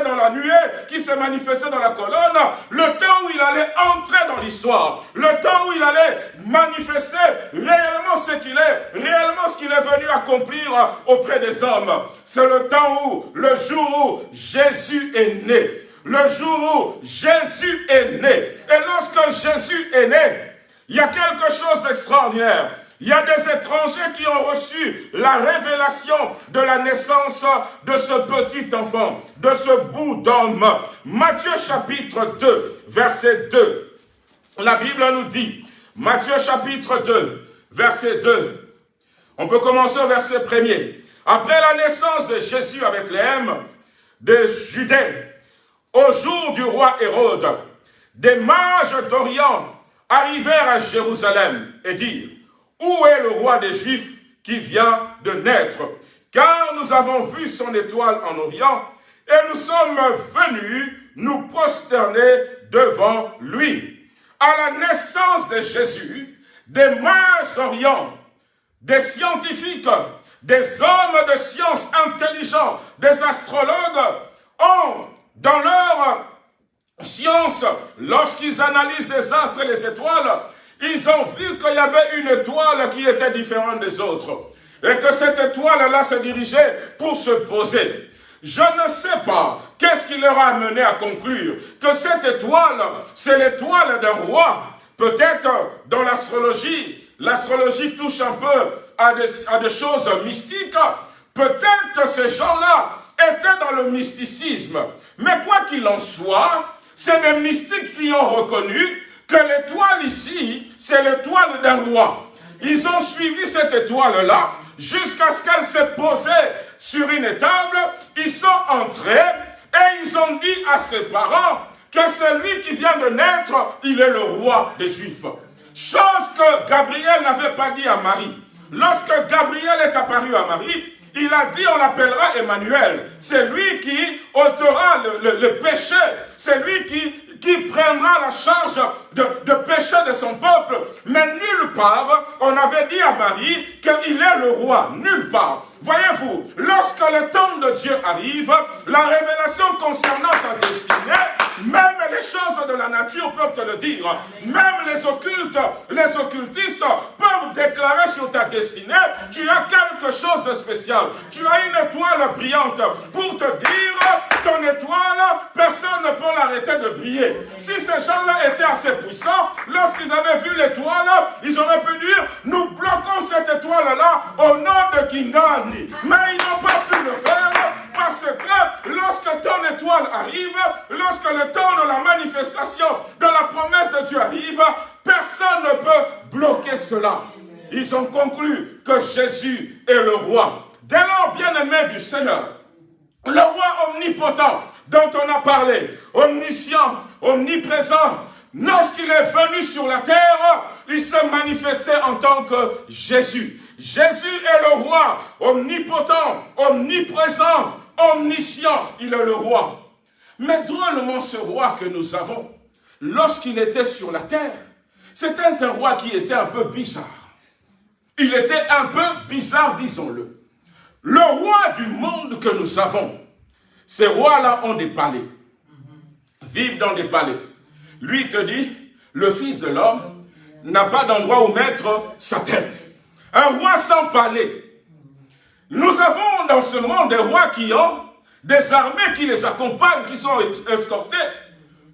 dans la nuée, qui se manifestait dans la colonne, le temps où il allait entrer dans l'histoire, le temps où il allait manifester réellement ce qu'il est, réellement ce qu'il est venu accomplir auprès des hommes. C'est le temps où, le jour où Jésus est né. Le jour où Jésus est né. Et lorsque Jésus est né, il y a quelque chose d'extraordinaire. Il y a des étrangers qui ont reçu la révélation de la naissance de ce petit enfant, de ce bout d'homme. Matthieu chapitre 2, verset 2. La Bible nous dit, Matthieu chapitre 2, verset 2. On peut commencer au verset premier. Après la naissance de Jésus avec les de Judée, au jour du roi Hérode, des mages d'Orient arrivèrent à Jérusalem et dirent, où est le roi des Juifs qui vient de naître? Car nous avons vu son étoile en Orient et nous sommes venus nous prosterner devant lui. À la naissance de Jésus, des mages d'Orient, des scientifiques, des hommes de science intelligents, des astrologues ont, dans leur science, lorsqu'ils analysent les astres et les étoiles, ils ont vu qu'il y avait une étoile qui était différente des autres. Et que cette étoile-là se dirigeait pour se poser. Je ne sais pas qu'est-ce qui leur a amené à conclure que cette étoile, c'est l'étoile d'un roi. Peut-être dans l'astrologie, l'astrologie touche un peu à des, choses mystiques. Peut-être ces gens-là étaient dans le mysticisme. Mais quoi qu'il en soit, c'est des mystiques qui ont reconnu que l'étoile ici, c'est l'étoile d'un roi. Ils ont suivi cette étoile-là jusqu'à ce qu'elle se posait sur une étable. Ils sont entrés et ils ont dit à ses parents que celui qui vient de naître, il est le roi des Juifs. Chose que Gabriel n'avait pas dit à Marie. Lorsque Gabriel est apparu à Marie, il a dit on l'appellera Emmanuel. C'est lui qui ôtera le, le péché. C'est lui qui qui prendra la charge de, de péché de son peuple. Mais nulle part, on avait dit à Marie qu'il est le roi. Nulle part. Voyez-vous, lorsque le temps de Dieu arrive, la révélation concernant ta destinée, même les choses de la nature peuvent te le dire. Même les occultes, les occultistes peuvent déclarer sur ta destinée, tu as quelque chose de spécial. Tu as une étoile brillante pour te dire, ton étoile, personne ne peut l'arrêter de briller. Si ces gens-là étaient assez puissants, lorsqu'ils avaient vu l'étoile, ils auraient pu dire, nous bloquons cette étoile-là au nom de Kingan. Mais ils n'ont pas pu le faire parce que lorsque ton étoile arrive, lorsque le temps de la manifestation de la promesse de Dieu arrive, personne ne peut bloquer cela. Ils ont conclu que Jésus est le roi. Dès lors, bien-aimé du Seigneur, le roi omnipotent dont on a parlé, omniscient, omniprésent, lorsqu'il est venu sur la terre, il se manifestait en tant que Jésus. Jésus est le roi, omnipotent, omniprésent, omniscient, il est le roi. Mais drôlement, ce roi que nous avons, lorsqu'il était sur la terre, c'était un roi qui était un peu bizarre. Il était un peu bizarre, disons-le. Le roi du monde que nous avons, Ces rois-là ont des palais, vivent dans des palais. Lui te dit, le Fils de l'homme n'a pas d'endroit où mettre sa tête. Un roi sans palais. Nous avons dans ce monde des rois qui ont des armées qui les accompagnent, qui sont escortés.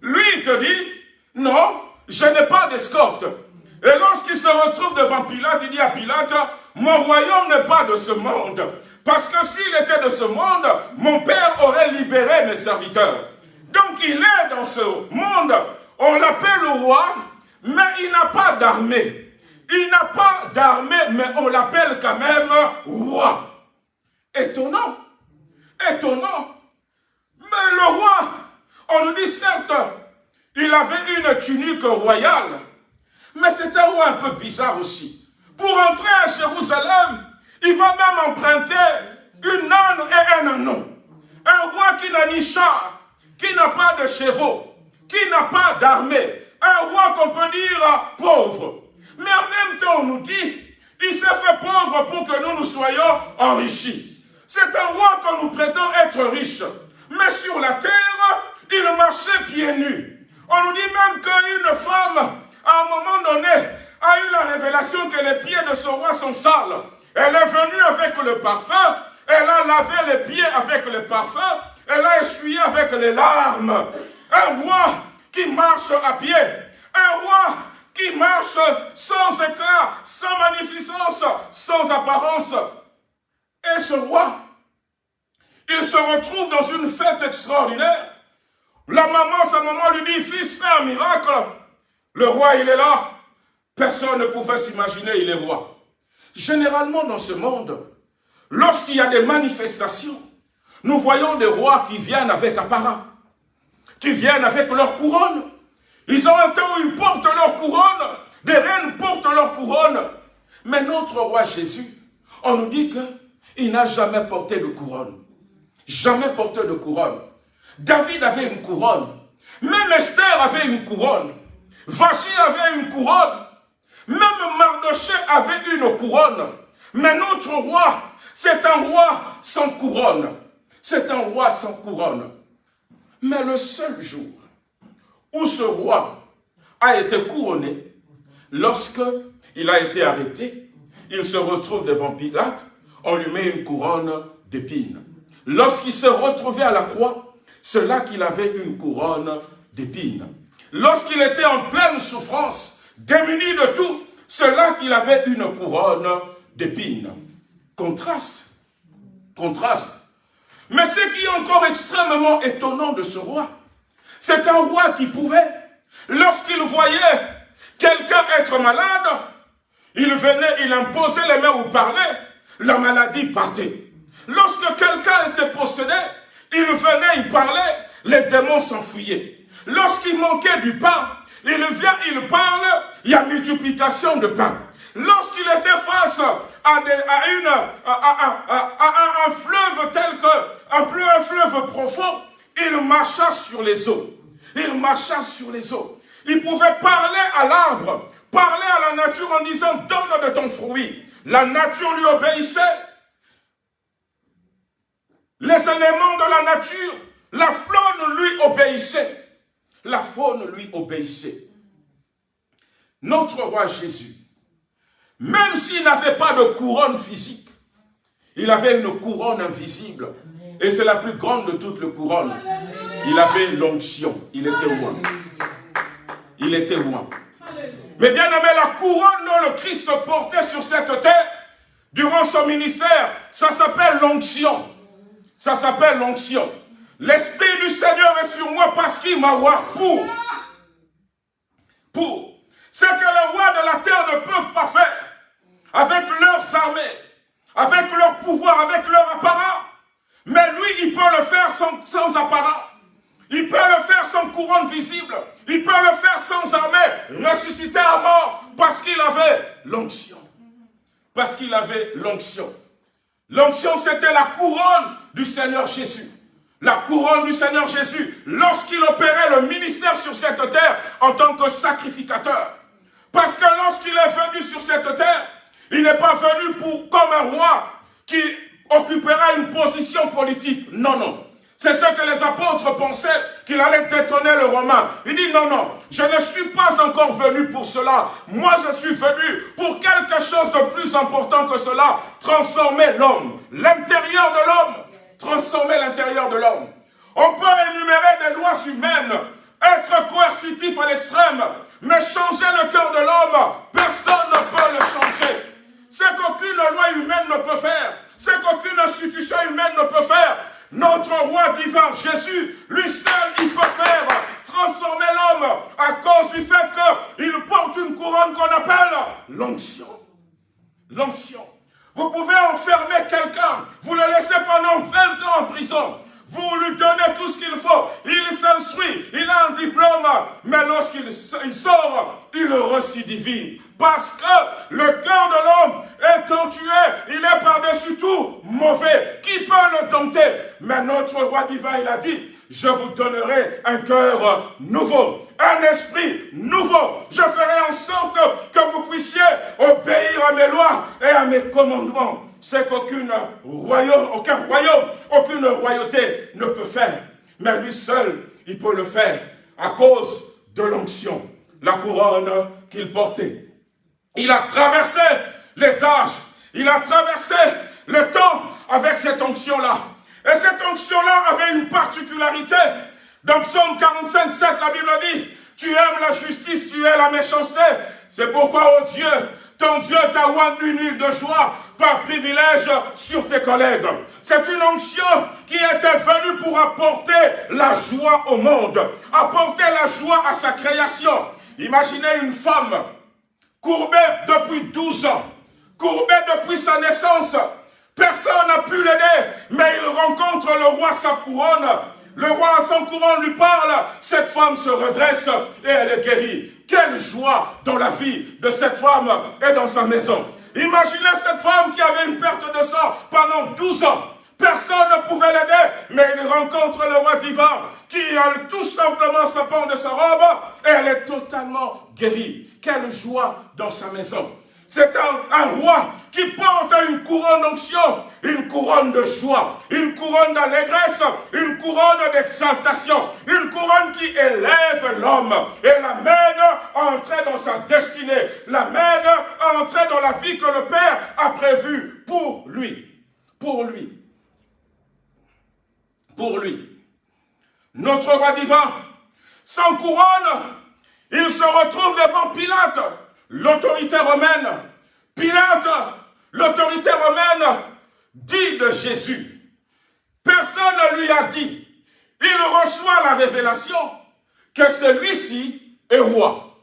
Lui, te dit, non, je n'ai pas d'escorte. Et lorsqu'il se retrouve devant Pilate, il dit à Pilate, mon royaume n'est pas de ce monde. Parce que s'il était de ce monde, mon père aurait libéré mes serviteurs. Donc il est dans ce monde. On l'appelle le roi, mais il n'a pas d'armée. Il n'a pas d'armée, mais on l'appelle quand même roi. Étonnant. Étonnant. Mais le roi, on nous dit certes, il avait une tunique royale, mais c'est un roi un peu bizarre aussi. Pour entrer à Jérusalem, il va même emprunter une âne et un anon. Un roi qui n'a ni char, qui n'a pas de chevaux, qui n'a pas d'armée. Un roi qu'on peut dire pauvre. Mais en même temps, on nous dit, il s'est fait pauvre pour que nous nous soyons enrichis. C'est un roi qu'on nous prétend être riche. Mais sur la terre, il marchait pieds nus. On nous dit même qu'une femme, à un moment donné, a eu la révélation que les pieds de ce roi sont sales. Elle est venue avec le parfum, elle a lavé les pieds avec le parfum, elle a essuyé avec les larmes. Un roi qui marche à pied, un roi qui marche sans éclat, sans magnificence, sans apparence. Et ce roi, il se retrouve dans une fête extraordinaire. La maman, sa maman lui dit, fils, fais un miracle. Le roi, il est là. Personne ne pouvait s'imaginer, il est roi. Généralement, dans ce monde, lorsqu'il y a des manifestations, nous voyons des rois qui viennent avec apparat, qui viennent avec leur couronne. Ils ont un temps où ils portent leur couronne, des reines portent leur couronne. Mais notre roi Jésus, on nous dit qu'il n'a jamais porté de couronne. Jamais porté de couronne. David avait une couronne. Même Esther avait une couronne. Vachi avait une couronne. Même Mardoché avait une couronne. Mais notre roi, c'est un roi sans couronne. C'est un roi sans couronne. Mais le seul jour où ce roi a été couronné, lorsque il a été arrêté, il se retrouve devant Pilate, on lui met une couronne d'épines. Lorsqu'il se retrouvait à la croix, c'est là qu'il avait une couronne d'épines. Lorsqu'il était en pleine souffrance, démuni de tout, c'est là qu'il avait une couronne d'épines. Contraste. Contraste. Mais ce qui est encore extrêmement étonnant de ce roi, c'est un roi qui pouvait, lorsqu'il voyait quelqu'un être malade, il venait, il imposait les mains ou parlait, la maladie partait. Lorsque quelqu'un était possédé, il venait, il parlait, les démons s'enfuyaient. Lorsqu'il manquait du pain, il vient, il parle, il y a multiplication de pain. Lorsqu'il était face à, un fleuve tel que, un, un fleuve profond, il marcha sur les eaux. Il marcha sur les eaux. Il pouvait parler à l'arbre, parler à la nature en disant, donne de ton fruit. La nature lui obéissait. Les éléments de la nature, la faune lui obéissait. La faune lui obéissait. Notre roi Jésus, même s'il n'avait pas de couronne physique, il avait une couronne invisible. Et c'est la plus grande de toutes les couronnes. Il avait l'onction. Il était roi. Il était roi. Mais bien aimé, la couronne dont le Christ portait sur cette terre, durant son ministère, ça s'appelle l'onction. Ça s'appelle l'onction. L'Esprit du Seigneur est sur moi parce qu'il m'a roi pour. Pour. Ce que les rois de la terre ne peuvent pas faire avec leurs armées, avec leur pouvoir, avec leur apparat. Mais lui, il peut le faire sans, sans apparat. Il peut le faire sans couronne visible. Il peut le faire sans armée, ressusciter à mort parce qu'il avait l'onction. Parce qu'il avait l'onction. L'onction, c'était la couronne du Seigneur Jésus. La couronne du Seigneur Jésus, lorsqu'il opérait le ministère sur cette terre en tant que sacrificateur. Parce que lorsqu'il est venu sur cette terre, il n'est pas venu pour, comme un roi qui occupera une position politique. Non, non. C'est ce que les apôtres pensaient, qu'il allait détonner le Romain. Il dit, non, non, je ne suis pas encore venu pour cela. Moi, je suis venu pour quelque chose de plus important que cela. Transformer l'homme, l'intérieur de l'homme. Transformer l'intérieur de l'homme. On peut énumérer des lois humaines, être coercitif à l'extrême, mais changer le cœur de l'homme, personne ne peut le changer. C'est qu'aucune loi humaine ne peut faire. C'est qu'aucune institution humaine ne peut faire. Notre roi divin, Jésus, lui seul, il peut faire transformer l'homme à cause du fait qu'il porte une couronne qu'on appelle l'onction. L'onction. Vous pouvez enfermer quelqu'un, vous le laissez pendant 20 ans en prison. Vous lui donnez tout ce qu'il faut. Il s'instruit, il a un diplôme, mais lorsqu'il sort, il recidivise. Parce que le cœur de l'homme étant tué, il est par-dessus tout mauvais. Qui peut le tenter? Mais notre roi divin, il a dit, je vous donnerai un cœur nouveau, un esprit nouveau. Je ferai en sorte que vous puissiez obéir à mes lois et à mes commandements. C'est qu'aucune royaume, aucun royaume, aucune royauté ne peut faire. Mais lui seul, il peut le faire à cause de l'onction, la couronne qu'il portait. Il a traversé les âges. Il a traversé le temps avec cette onction-là. Et cette onction-là avait une particularité. Dans Psaume 45, 7, la Bible dit, tu aimes la justice, tu aimes la méchanceté. C'est pourquoi, oh Dieu, ton Dieu t'a oint une huile de joie par privilège sur tes collègues. C'est une onction qui était venue pour apporter la joie au monde, apporter la joie à sa création. Imaginez une femme courbé depuis 12 ans, courbé depuis sa naissance. Personne n'a pu l'aider, mais il rencontre le roi sa couronne. Le roi sans couronne lui parle, cette femme se redresse et elle est guérie. Quelle joie dans la vie de cette femme et dans sa maison. Imaginez cette femme qui avait une perte de sang pendant 12 ans. Personne ne pouvait l'aider, mais il rencontre le roi divin qui a tout simplement sa part de sa robe et elle est totalement guérie. Quelle joie dans sa maison. C'est un, roi qui porte une couronne d'onction, une couronne de joie, une couronne d'allégresse, une couronne d'exaltation, une couronne qui élève l'homme et l'amène à entrer dans sa destinée, l'amène à entrer dans la vie que le Père a prévue pour lui. Pour lui. Pour lui. Notre roi divin, sans couronne, il se retrouve devant Pilate, l'autorité romaine. Pilate, l'autorité romaine, dit de Jésus. Personne ne lui a dit. Il reçoit la révélation que celui-ci est roi.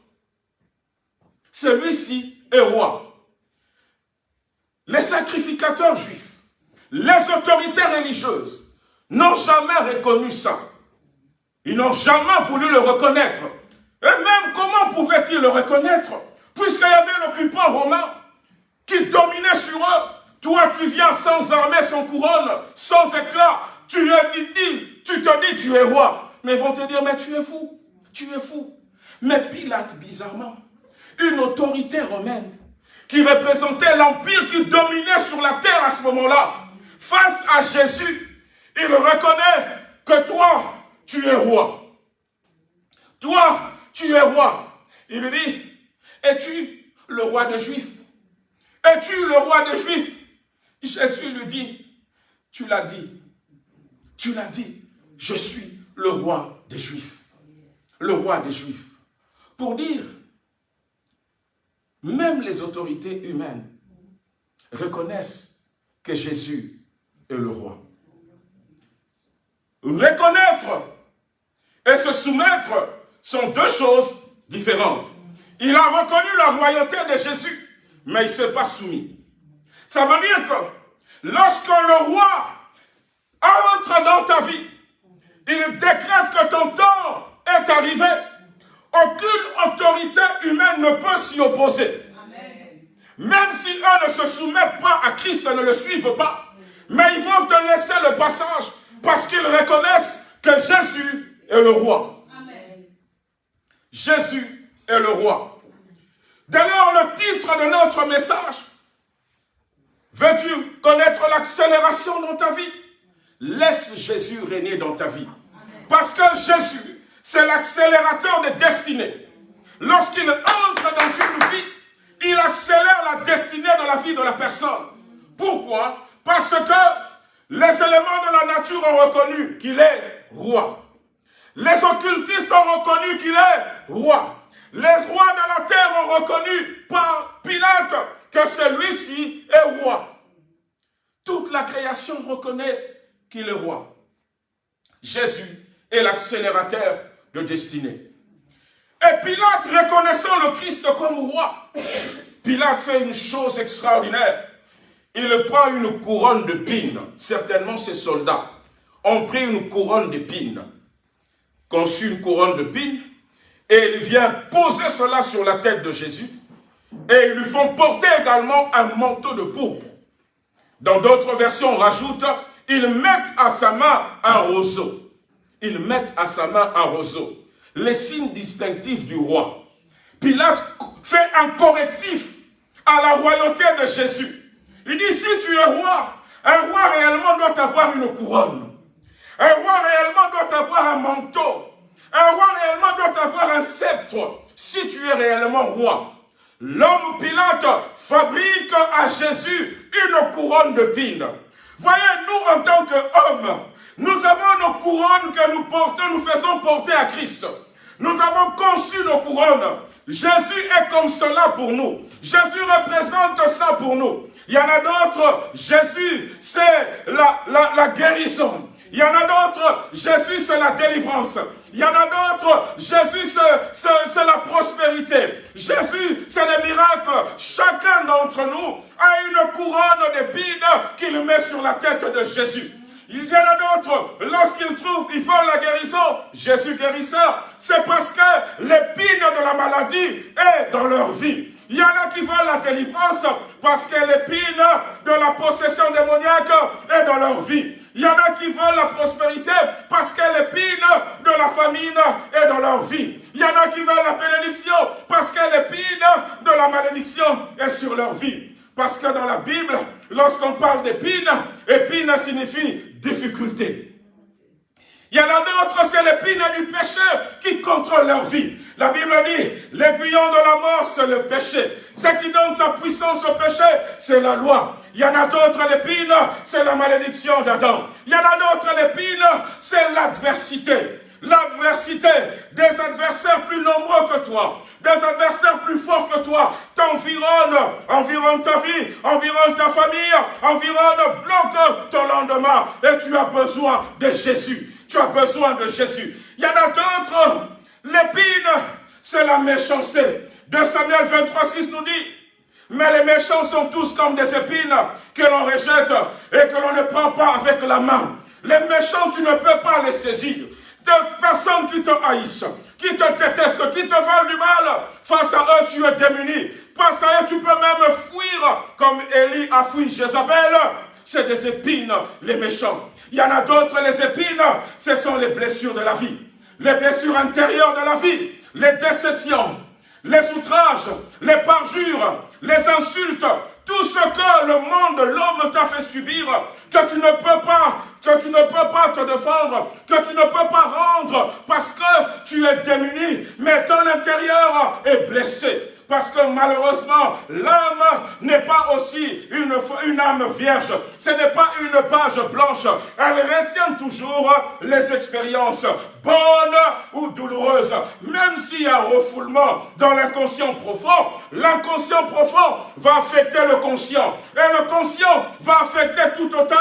Celui-ci est roi. Les sacrificateurs juifs, les autorités religieuses n'ont jamais reconnu ça. Ils n'ont jamais voulu le reconnaître. Et même comment pouvaient-ils le reconnaître? Puisqu'il y avait l'occupant romain qui dominait sur eux. Toi, tu viens sans armée, sans couronne, sans éclat. Tu, es, dit, tu te dis, tu es roi. Mais ils vont te dire, mais tu es fou. Tu es fou. Mais Pilate, bizarrement, une autorité romaine qui représentait l'empire qui dominait sur la terre à ce moment-là, face à Jésus, il reconnaît que toi, tu es roi. Toi, tu es roi. Il lui dit, es-tu le roi des Juifs? Es-tu le roi des Juifs? Jésus lui dit, tu l'as dit, tu l'as dit, je suis le roi des Juifs. Le roi des Juifs. Pour dire, même les autorités humaines reconnaissent que Jésus est le roi. Reconnaître et se soumettre sont deux choses différentes. Il a reconnu la royauté de Jésus, mais il ne s'est pas soumis. Ça veut dire que lorsque le roi entre dans ta vie, il décrète que ton temps est arrivé. Aucune autorité humaine ne peut s'y opposer. Même si eux ne se soumettent pas à Christ et ne le suivent pas, mais ils vont te laisser le passage parce qu'ils reconnaissent que Jésus est le roi. Jésus est le roi. D'ailleurs, le titre de notre message, veux-tu connaître l'accélération dans ta vie? Laisse Jésus régner dans ta vie. Parce que Jésus, c'est l'accélérateur des destinées. Lorsqu'il entre dans une vie, il accélère la destinée de la vie de la personne. Pourquoi? Parce que les éléments de la nature ont reconnu qu'il est roi. Les occultistes ont reconnu qu'il est roi. Les rois de la terre ont reconnu par Pilate que celui-ci est roi. Toute la création reconnaît qu'il est roi. Jésus est l'accélérateur de destinée. Et Pilate, reconnaissant le Christ comme roi, Pilate fait une chose extraordinaire. Il prend une couronne de pines. Certainement, ses soldats ont pris une couronne de pines. Conçu une couronne de pines. Et il vient poser cela sur la tête de Jésus. Et ils lui font porter également un manteau de pourpre. Dans d'autres versions, on rajoute, ils mettent à sa main un roseau. Ils mettent à sa main un roseau. Les signes distinctifs du roi. Pilate fait un correctif à la royauté de Jésus. Il dit, si tu es roi, un roi réellement doit avoir une couronne. Un roi réellement doit avoir un manteau. Un roi réellement doit avoir un sceptre. Si tu es réellement roi. L'homme Pilate fabrique à Jésus une couronne de pines. Voyez, nous en tant qu'hommes, nous avons nos couronnes que nous portons, nous faisons porter à Christ. Nous avons conçu nos couronnes. Jésus est comme cela pour nous. Jésus représente ça pour nous. Il y en a d'autres, Jésus, c'est la, la, guérison. Il y en a d'autres, Jésus, c'est la délivrance. Il y en a d'autres, Jésus, c'est la prospérité. Jésus, c'est les miracles. Chacun d'entre nous a une couronne d'épines qu'il met sur la tête de Jésus. Il y en a d'autres, lorsqu'ils trouvent, ils font la guérison, Jésus guérisseur, c'est parce que l'épine de la maladie est dans leur vie. Il y en a qui veulent la délivrance parce que l'épine de la possession démoniaque est dans leur vie. Il y en a qui veulent la prospérité parce que l'épine de la famine est dans leur vie. Il y en a qui veulent la bénédiction parce que l'épine de la malédiction est sur leur vie. Parce que dans la Bible, lorsqu'on parle d'épine, épine signifie difficulté. Il y en a d'autres, c'est l'épine du péché qui contrôle leur vie. La Bible dit, l'aiguillon de la mort, c'est le péché. Ce qui donne sa puissance au péché, c'est la loi. Il y en a d'autres, l'épine, c'est la malédiction d'Adam. Il y en a d'autres, l'épine, c'est l'adversité. L'adversité des adversaires plus nombreux que toi, des adversaires plus forts que toi, t'environnent, environne ta vie, environne ta famille, environne, bloque ton lendemain. Et tu as besoin de Jésus. Tu as besoin de Jésus. Il y en a d'autres, l'épine, c'est la méchanceté. De Samuel 23, 6 nous dit, mais les méchants sont tous comme des épines que l'on rejette et que l'on ne prend pas avec la main. Les méchants, tu ne peux pas les saisir. Des personnes qui te haïssent, qui te détestent, qui te veulent du mal, face à eux, tu es démuni. Face à eux, tu peux même fuir comme Élie a fui Jézabel. C'est des épines, les méchants. Il y en a d'autres, les épines, ce sont les blessures de la vie. Les blessures intérieures de la vie, les déceptions, les outrages, les parjures, les insultes, tout ce que le monde, l'homme t'a fait subir, que tu ne peux pas, que tu ne peux pas te défendre, que tu ne peux pas rendre parce que tu es démuni, mais ton intérieur est blessé. Parce que malheureusement, l'âme n'est pas aussi une, une âme vierge. Ce n'est pas une page blanche. Elle retient toujours les expériences bonnes ou douloureuses. Même s'il y a refoulement dans l'inconscient profond, l'inconscient profond va affecter le conscient. Et le conscient va affecter tout autant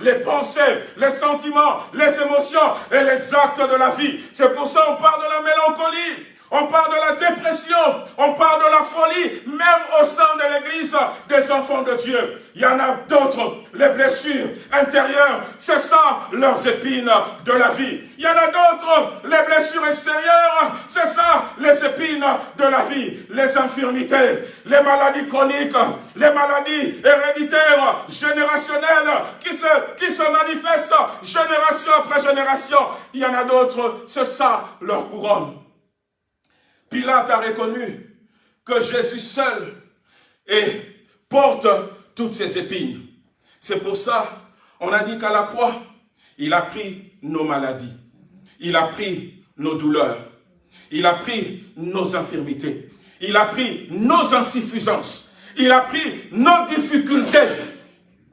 les pensées, les sentiments, les émotions et l'exact de la vie. C'est pour ça qu'on parle de la mélancolie. On parle de la dépression, on parle de la folie, même au sein de l'église des enfants de Dieu. Il y en a d'autres, les blessures intérieures, c'est ça leurs épines de la vie. Il y en a d'autres, les blessures extérieures, c'est ça les épines de la vie. Les infirmités, les maladies chroniques, les maladies héréditaires, générationnelles, qui se, qui manifestent génération après génération. Il y en a d'autres, c'est ça leur couronne. Pilate a reconnu que Jésus seul et porte toutes ses épines. C'est pour ça, on a dit qu'à la croix, Il a pris nos maladies. Il a pris nos douleurs. Il a pris nos infirmités. Il a pris nos insuffisances. Il a pris nos difficultés.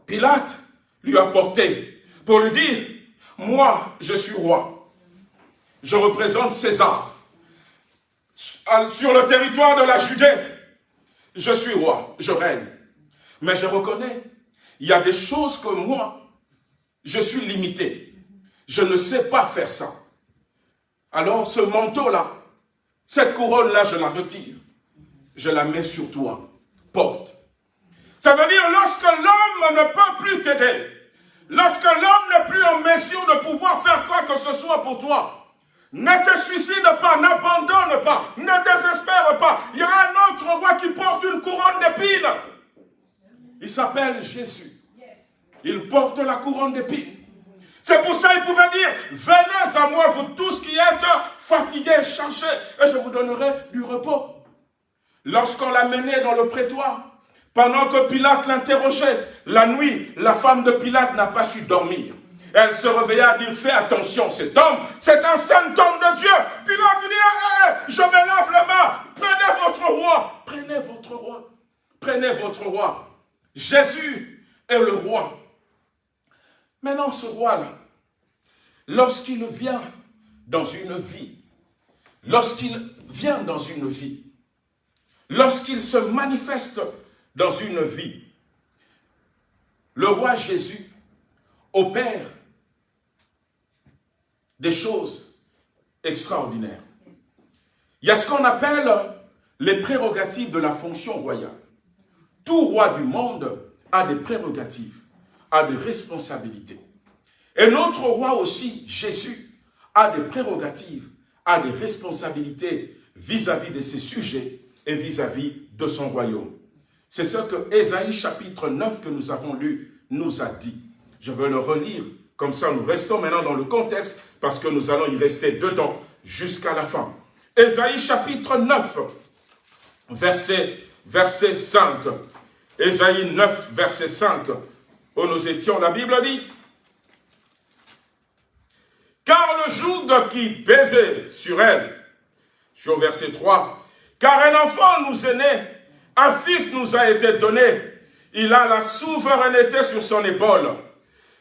Pilate lui a porté pour lui dire, moi, je suis roi. Je représente César. Sur le territoire de la Judée, je suis roi, je règne. Mais je reconnais, il y a des choses que moi, je suis limité. Je ne sais pas faire ça. Alors ce manteau-là, cette couronne-là, je la retire. Je la mets sur toi. Porte. Ça veut dire lorsque l'homme ne peut plus t'aider, lorsque l'homme n'est plus en mesure de pouvoir faire quoi que ce soit pour toi, ne te suicide pas, n'abandonne pas, ne désespère pas. Il y a un autre roi qui porte une couronne d'épines. Il s'appelle Jésus. Il porte la couronne d'épines. C'est pour ça qu'il pouvait dire, venez à moi, vous tous qui êtes fatigués, chargés, et je vous donnerai du repos. Lorsqu'on l'a mené dans le prétoire, pendant que Pilate l'interrogeait, la nuit, la femme de Pilate n'a pas su dormir. Elle se réveilla et dit, fais attention, cet homme, c'est un saint homme de Dieu. Pilate dit, eh, eh, je me lave les mains, prenez votre roi, prenez votre roi, prenez votre roi. Jésus est le roi. Maintenant, ce roi-là, lorsqu'il vient dans une vie, lorsqu'il vient dans une vie, lorsqu'il se manifeste dans une vie, le roi Jésus opère des choses extraordinaires. Il y a ce qu'on appelle les prérogatives de la fonction royale. Tout roi du monde a des prérogatives, a des responsabilités. Et notre roi aussi, Jésus, a des prérogatives, a des responsabilités vis-à-vis de ses sujets et vis-à-vis -vis de son royaume. C'est ce que Ésaïe chapitre 9 que nous avons lu nous a dit. Je veux le relire, comme ça nous restons maintenant dans le contexte, parce que nous allons y rester dedans jusqu'à la fin. Ésaïe chapitre 9, verset, verset 5. Ésaïe 9, verset 5, où nous étions, la Bible dit, « Car le joug qui pesait sur elle, sur verset 3, car un enfant nous est né, un fils nous a été donné, il a la souveraineté sur son épaule.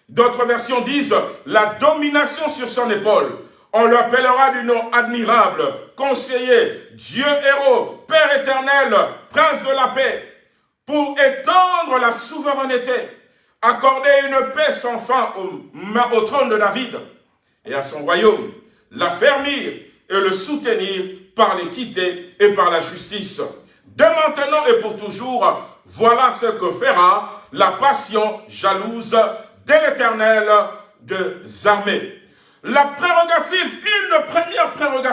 D'autres versions disent la domination sur son épaule. On l'appellera du nom admirable, conseiller, Dieu héros, Père éternel, prince de la paix, pour étendre la souveraineté, accorder une paix sans fin au, au trône de David et à son royaume, l'affermir et le soutenir par l'équité et par la justice. De maintenant et pour toujours, voilà ce que fera la passion jalouse de l'éternel des armées. La prérogative, une première prérogative,